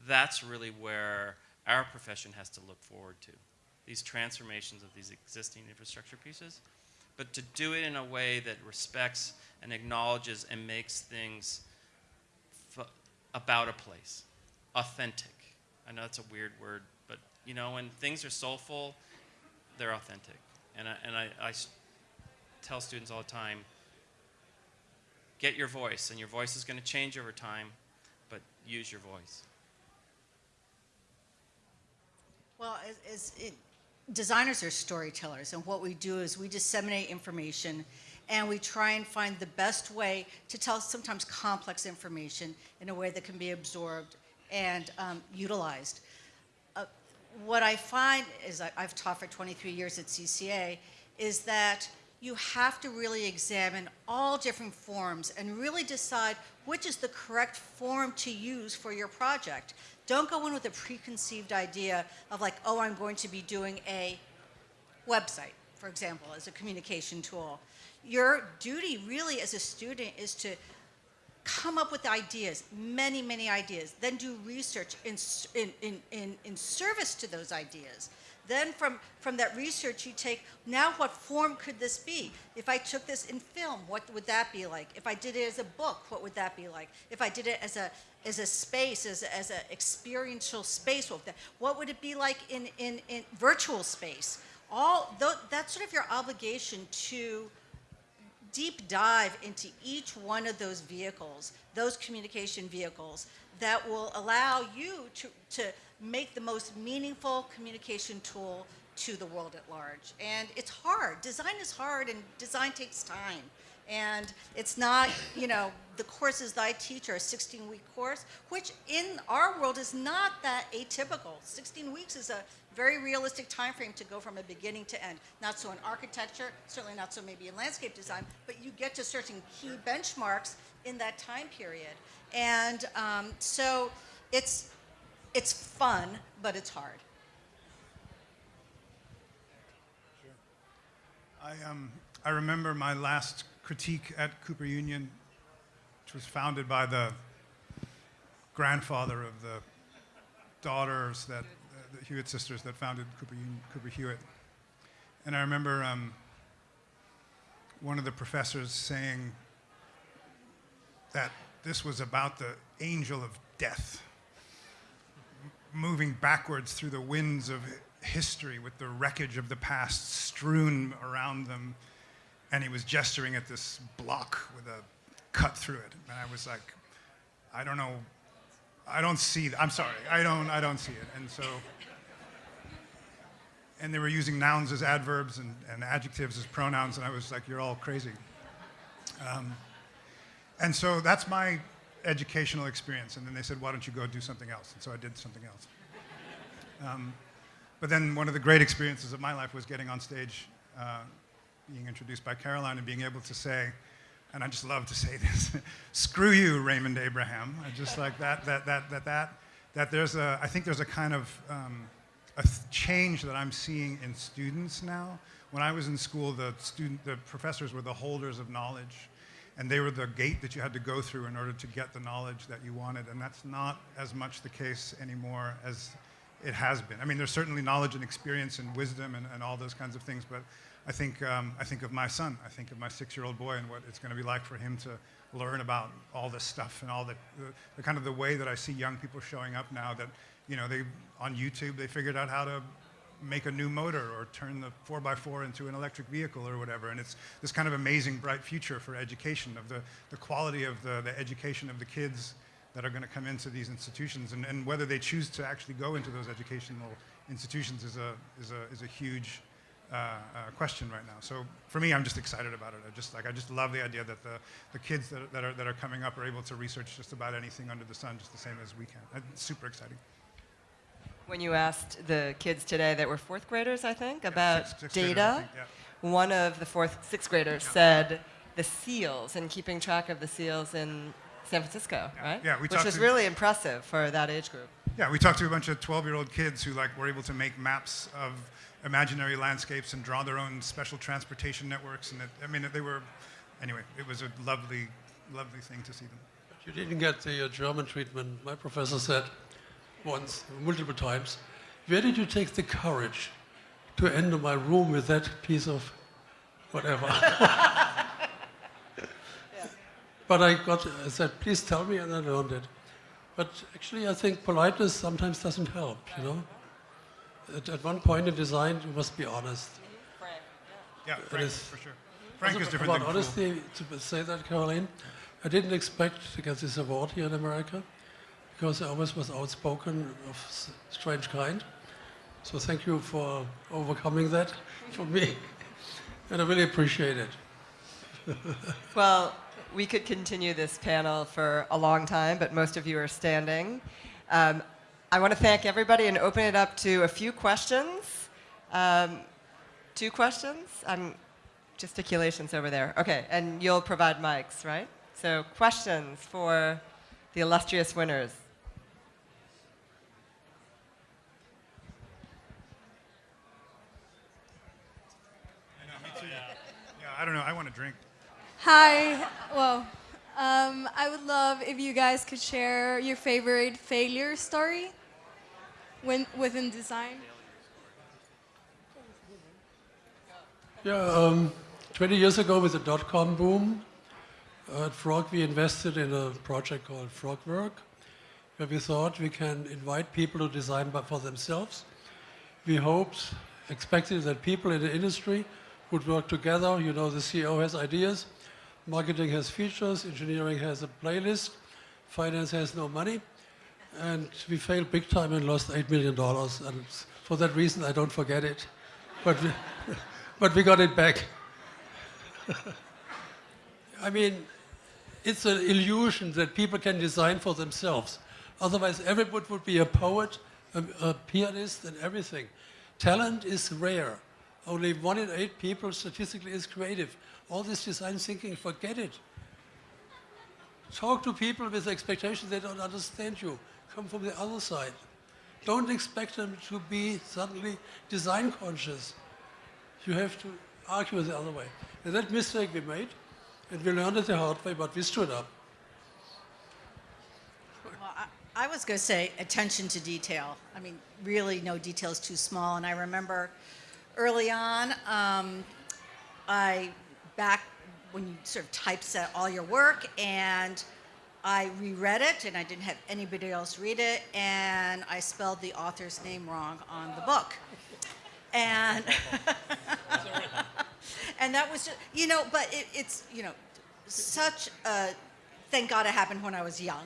that's really where our profession has to look forward to. These transformations of these existing infrastructure pieces, but to do it in a way that respects and acknowledges and makes things about a place, authentic. I know that's a weird word, but you know, when things are soulful, they're authentic. And I, and I, tell students all the time, get your voice, and your voice is going to change over time, but use your voice? Well, as, as it, designers are storytellers, and what we do is we disseminate information, and we try and find the best way to tell sometimes complex information in a way that can be absorbed and um, utilized. Uh, what I find is I've taught for 23 years at CCA is that you have to really examine all different forms and really decide which is the correct form to use for your project. Don't go in with a preconceived idea of like, oh, I'm going to be doing a website, for example, as a communication tool. Your duty really as a student is to come up with ideas, many, many ideas, then do research in, in, in, in, service to those ideas. Then from, from that research you take, now what form could this be? If I took this in film, what would that be like? If I did it as a book, what would that be like? If I did it as a, as a space, as, as an experiential space, what would what would it be like in, in, in virtual space? All, tho- that's sort of your obligation to deep dive into each one of those vehicles, those communication vehicles, that will allow you to, to make the most meaningful communication tool to the world at large. And it's hard. Design is hard, and design takes time. And it's not, you know, the courses that I teach are a 16 week course, which in our world is not that atypical. 16 weeks is a very realistic time frame to go from a beginning to end. Not so in architecture, certainly not so maybe in landscape design, but you get to certain key benchmarks in that time period. And um, so it's, it's fun, but it's hard. I, um, I remember my last critique at Cooper Union, which was founded by the grandfather of the daughters that the Hewitt sisters that founded Cooper, Union, Cooper Hewitt. And I remember um, one of the professors saying that this was about the angel of death moving backwards through the winds of history with the wreckage of the past strewn around them. And he was gesturing at this block with a cut through it. And I was like, I don't know. I don't see. I'm sorry. I don't, I don't see it. And so, and they were using nouns as adverbs and, and adjectives as pronouns. And I was like, you're all crazy. Um, and so that's my educational experience. And then they said, why don't you go do something else? And so I did something else. Um, but then one of the great experiences of my life was getting on stage, uh, being introduced by Caroline and being able to say, and I just love to say this, screw you, Raimund Abraham. I just like that, that, that, that, that, that there's a, I think there's a kind of um, a change that I'm seeing in students now. When I was in school, the student, the professors were the holders of knowledge and they were the gate that you had to go through in order to get the knowledge that you wanted. And that's not as much the case anymore as it has been. I mean, there's certainly knowledge and experience and wisdom and, and all those kinds of things, but I think, um, I think of my son. I think of my six-year-old boy and what it's going to be like for him to learn about all this stuff and all the, the, the kind of the way that I see young people showing up now that, you know, they, on YouTube, they figured out how to make a new motor or turn the 4x4 into an electric vehicle or whatever. And it's this kind of amazing, bright future for education, of the, the quality of the, the education of the kids that are going to come into these institutions. And, and whether they choose to actually go into those educational institutions is a, is a, is a huge uh, uh, question right now. So for me, I'm just excited about it. I just, like, I just love the idea that the, the kids that, that, are, that are coming up are able to research just about anything under the sun just the same as we can. It's super exciting. When you asked the kids today that were fourth graders, I think, about sixth- sixth data, think, yeah. one of the fourth, sixth graders said the seals and keeping track of the seals in San Francisco, right? Yeah, we Which talked was to- really impressive for that age group. Yeah, we talked to a bunch of 12-year-old kids who like were able to make maps of imaginary landscapes and draw their own special transportation networks. And it, I mean, they were, anyway, it was a lovely, lovely thing to see them. You didn't get the uh, German treatment. My professor said once, multiple times, where did you take the courage to enter my room with that piece of whatever? But I got, I said, please tell me, and I learned it. But actually, I think politeness sometimes doesn't help, you know? At, at one point in design, you must be honest. Yeah, Frank, is- for sure. Frank is different about than cool. honesty, to say that, Caroline, I didn't expect to get this award here in America because I always was outspoken of strange kind. So thank you for overcoming that for me. And I really appreciate it. Well, we could continue this panel for a long time, but most of you are standing. Um, I want to thank everybody and open it up to a few questions. Um, two questions? I'm gesticulations over there. Okay, and you'll provide mics, right? So, questions for the illustrious winners. Yeah, I don't know. I want to drink. Hi. Well, um, I would love if you guys could share your favorite failure story when, within design. Yeah, um, 20 years ago with the dot-com boom, uh, at Frog we invested in a project called Frogwork, where we thought we can invite people to design for themselves. We hoped, expected that people in the industry would work together. You know, the CEO has ideas, marketing has features, engineering has a playlist, finance has no money. And we failed big time and lost $8 million. And for that reason, I don't forget it. But we, but we got it back. I mean, it's an illusion that people can design for themselves. Otherwise, everybody would be a poet, a, a pianist, and everything. Talent is rare. Only one in eight people statistically is creative. All this design thinking, forget it. Talk to people with expectations they don't understand you. Come from the other side. Don't expect them to be suddenly design conscious. You have to argue the other way. And that mistake we made, and we learned it the hard way, but we stood up. Well, I, I was going to say attention to detail. I mean, really, no detail is too small. And I remember early on, um, I back when you sort of typeset all your work, and I reread it, and I didn't have anybody else read it, and I spelled the author's name wrong on the book. And and that was just, you know, but it, it's, you know, such a, thank God it happened when I was young,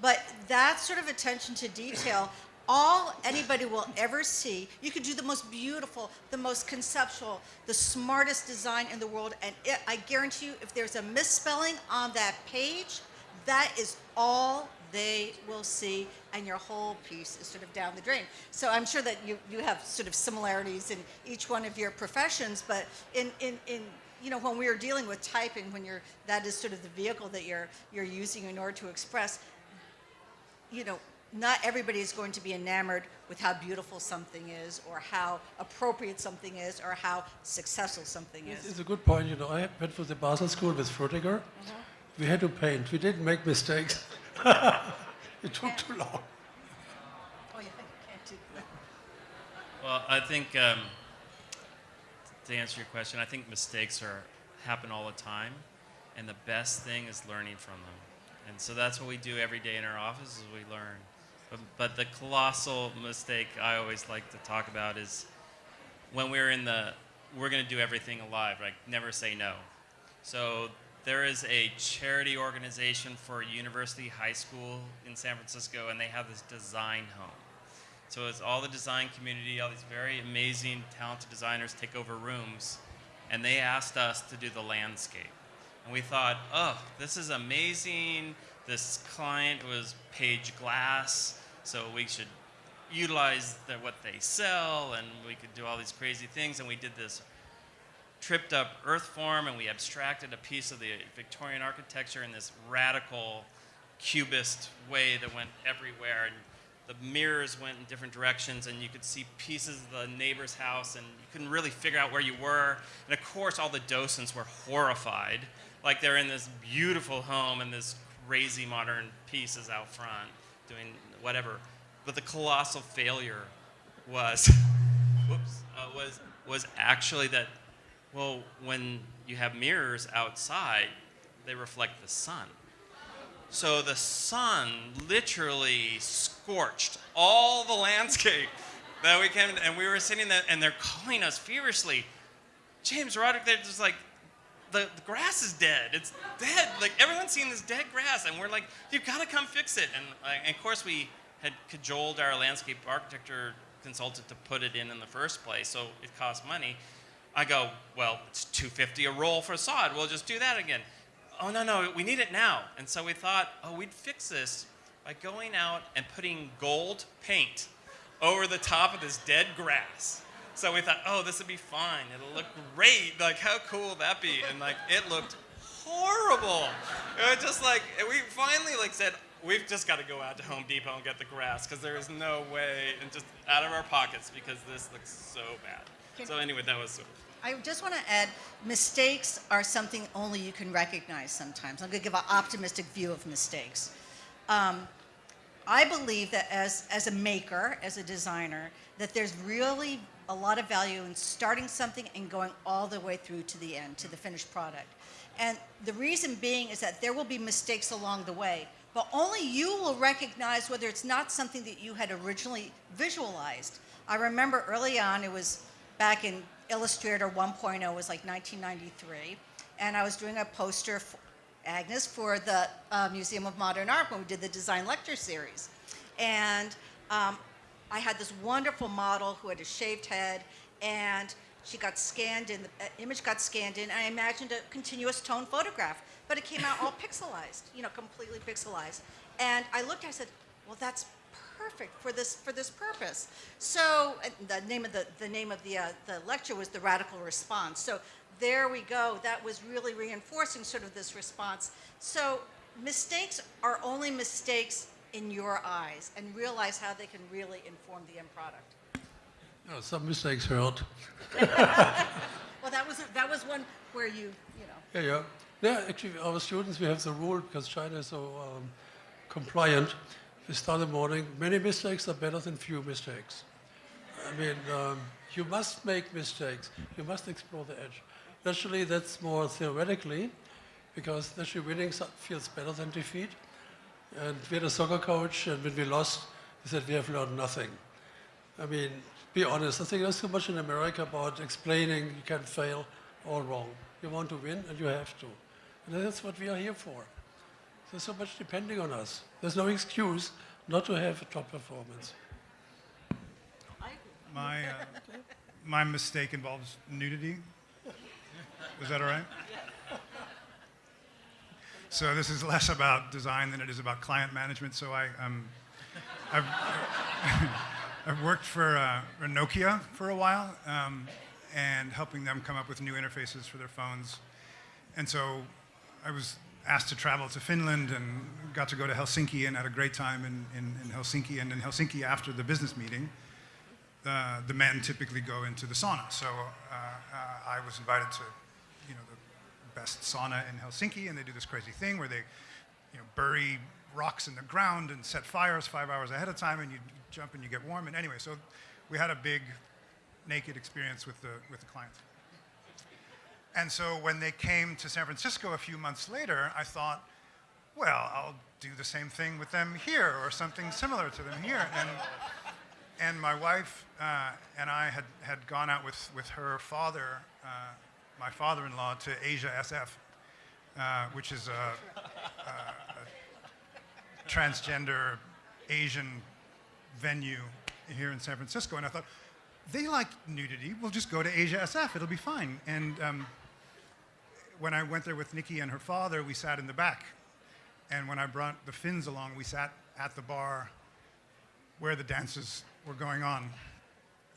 but that sort of attention to detail, all anybody will ever see, you could do the most beautiful, the most conceptual, the smartest design in the world, and it, I guarantee you, if there's a misspelling on that page, that is all they will see, and your whole piece is sort of down the drain. So I'm sure that you, you have sort of similarities in each one of your professions, but in, in, in you know, when we are dealing with typing, when you're, that is sort of the vehicle that you're, you're using in order to express, you know, not everybody is going to be enamored with how beautiful something is, or how appropriate something is, or how successful something It's, is. it's a good point. You know, I went to the Basel School with Frutiger. We had to paint. We didn't make mistakes. it took too long. Oh, yeah, you can't do that. Well, I think um, to answer your question, I think mistakes are happen all the time, and the best thing is learning from them. And so that's what we do every day in our office is we learn. But, the colossal mistake I always like to talk about is when we're in the we're going to do everything alive, like never say no. So there is a charity organization for University High School in San Francisco, and they have this design home. So it's all the design community, all these very amazing, talented designers take over rooms, and they asked us to do the landscape. And we thought, oh, this is amazing. This client was Page Glass, so we should utilize what they sell, and we could do all these crazy things. And we did this tripped up earth form, and we abstracted a piece of the Victorian architecture in this radical cubist way that went everywhere. And the mirrors went in different directions, and you could see pieces of the neighbor's house, and you couldn't really figure out where you were. And of course, all the docents were horrified, like they're in this beautiful home and this crazy modern piece is out front doing whatever. But the colossal failure was, whoops, uh, was was actually that, well, when you have mirrors outside, they reflect the sun. So the sun literally scorched all the landscape that we came, and we were sitting there, and they're calling us feverishly. James Roderick, they're just like, the, the grass is dead. It's dead. Like everyone's seen this dead grass, and we're like, you've got to come fix it. And, like, and of course, we had cajoled our landscape architecture consultant to put it in in the first place, so it cost money. I go, well, it's 250 a roll for sod. We'll just do that again. Oh no, no, we need it now. And so we thought, oh, we'd fix this by going out and putting gold paint over the top of this dead grass. So we thought, oh, this would be fine. It'll look great. Like, how cool would that be? And like, it looked horrible. It was just like, we finally like said, we've just got to go out to Home Depot and get the grass because there is no way, and just out of our pockets because this looks so bad. Can- So anyway, that was sort of. I just want to add, mistakes are something only you can recognize sometimes. I'm going to give an optimistic view of mistakes. Um, I believe that as, as a maker, as a designer, that there's really a lot of value in starting something and going all the way through to the end, to the finished product. And the reason being is that there will be mistakes along the way, but only you will recognize whether it's not something that you had originally visualized. I remember early on, it was back in Illustrator 1.0, it was like 1993, and I was doing a poster, for Agnes, for the uh, Museum of Modern Art when we did the design lecture series. And um, I had this wonderful model who had a shaved head, and she got scanned in, the uh, image got scanned in, and I imagined a continuous tone photograph, but it came out all pixelized, you know, completely pixelized. And I looked, I said, well, that's perfect for this for this purpose. So the name of the the name of the uh, the lecture was the radical response. So there we go. That was really reinforcing sort of this response. So mistakes are only mistakes in your eyes, and realize how they can really inform the end product. No, some mistakes hurt. Well, that was that was one where you you know. Yeah, yeah. Yeah, actually, our students, we have the rule because China is so um, compliant. We start the morning. Many mistakes are better than few mistakes. I mean, um, you must make mistakes. You must explore the edge. Naturally, that's more theoretically, because naturally winning feels better than defeat. And we had a soccer coach, and when we lost, he said, we have learned nothing. I mean, be honest. I think there's too much in America about explaining you can fail all wrong. You want to win, and you have to. And that's what we are here for. There's so much depending on us. There's no excuse not to have a top performance. My, uh, my mistake involves nudity. Is that all right? So this is less about design than it is about client management. So I, um, I've, I've worked for uh, Nokia for a while um, and helping them come up with new interfaces for their phones. And so I was asked to travel to Finland and got to go to Helsinki and had a great time in, in, in Helsinki. And in Helsinki, after the business meeting, uh, the men typically go into the sauna. So uh, uh, I was invited to, best sauna in Helsinki, and they do this crazy thing where they, you know, bury rocks in the ground and set fires five hours ahead of time, and you jump and you get warm. And anyway, so we had a big naked experience with the with the clients. And so when they came to San Francisco a few months later, I thought, well, I'll do the same thing with them here or something similar to them here. And, and my wife uh, and I had, had gone out with, with her father, uh, my father-in-law, to Asia SF, uh, which is a, a, a transgender Asian venue here in San Francisco. And I thought, they like nudity. We'll just go to Asia SF. It'll be fine. And um, when I went there with Nikki and her father, we sat in the back. And when I brought the Finns along, we sat at the bar where the dances were going on.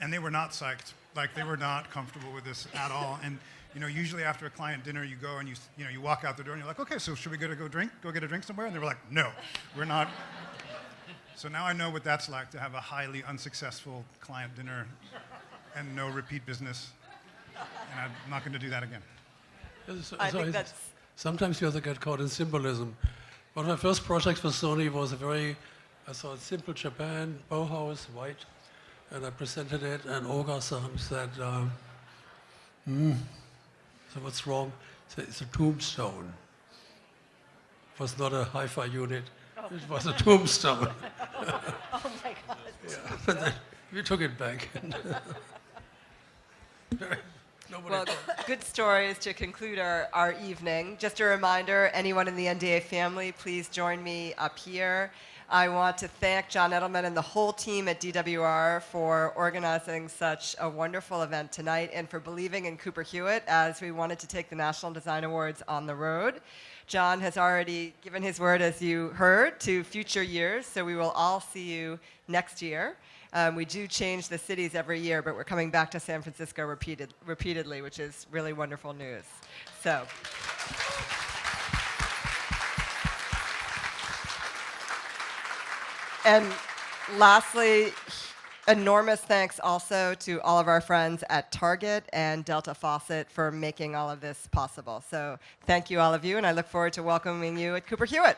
And they were not psyched. Like they were not comfortable with this at all. And you know, usually after a client dinner, you go and you, you know, you walk out the door and you're like, okay, so should we go to go drink, go get a drink somewhere? And they were like, no, we're not. So now I know what that's like to have a highly unsuccessful client dinner and no repeat business. And I'm not going to do that again. So- I so think it's- that's Sometimes you have to get caught in symbolism. One of my first projects for Sony was a very, I thought, simple Japan, Bauhaus, white, and I presented it, and Ohga-san said, um, hmm, so what's wrong? He said, it's a tombstone. It was not a hi-fi unit, it was a tombstone. Oh my God. But then we took it back. Nobody Well, told. good stories to conclude our, our evening. Just a reminder, anyone in the NDA family, please join me up here. I want to thank John Edelman and the whole team at DWR for organizing such a wonderful event tonight and for believing in Cooper Hewitt as we wanted to take the National Design Awards on the road. John has already given his word, as you heard, to future years, so we will all see you next year. Um, we do change the cities every year, but we're coming back to San Francisco repeated, repeatedly, which is really wonderful news. So. And lastly, enormous thanks also to all of our friends at Target and Delta Faucet for making all of this possible. So thank you, all of you, and I look forward to welcoming you at Cooper Hewitt.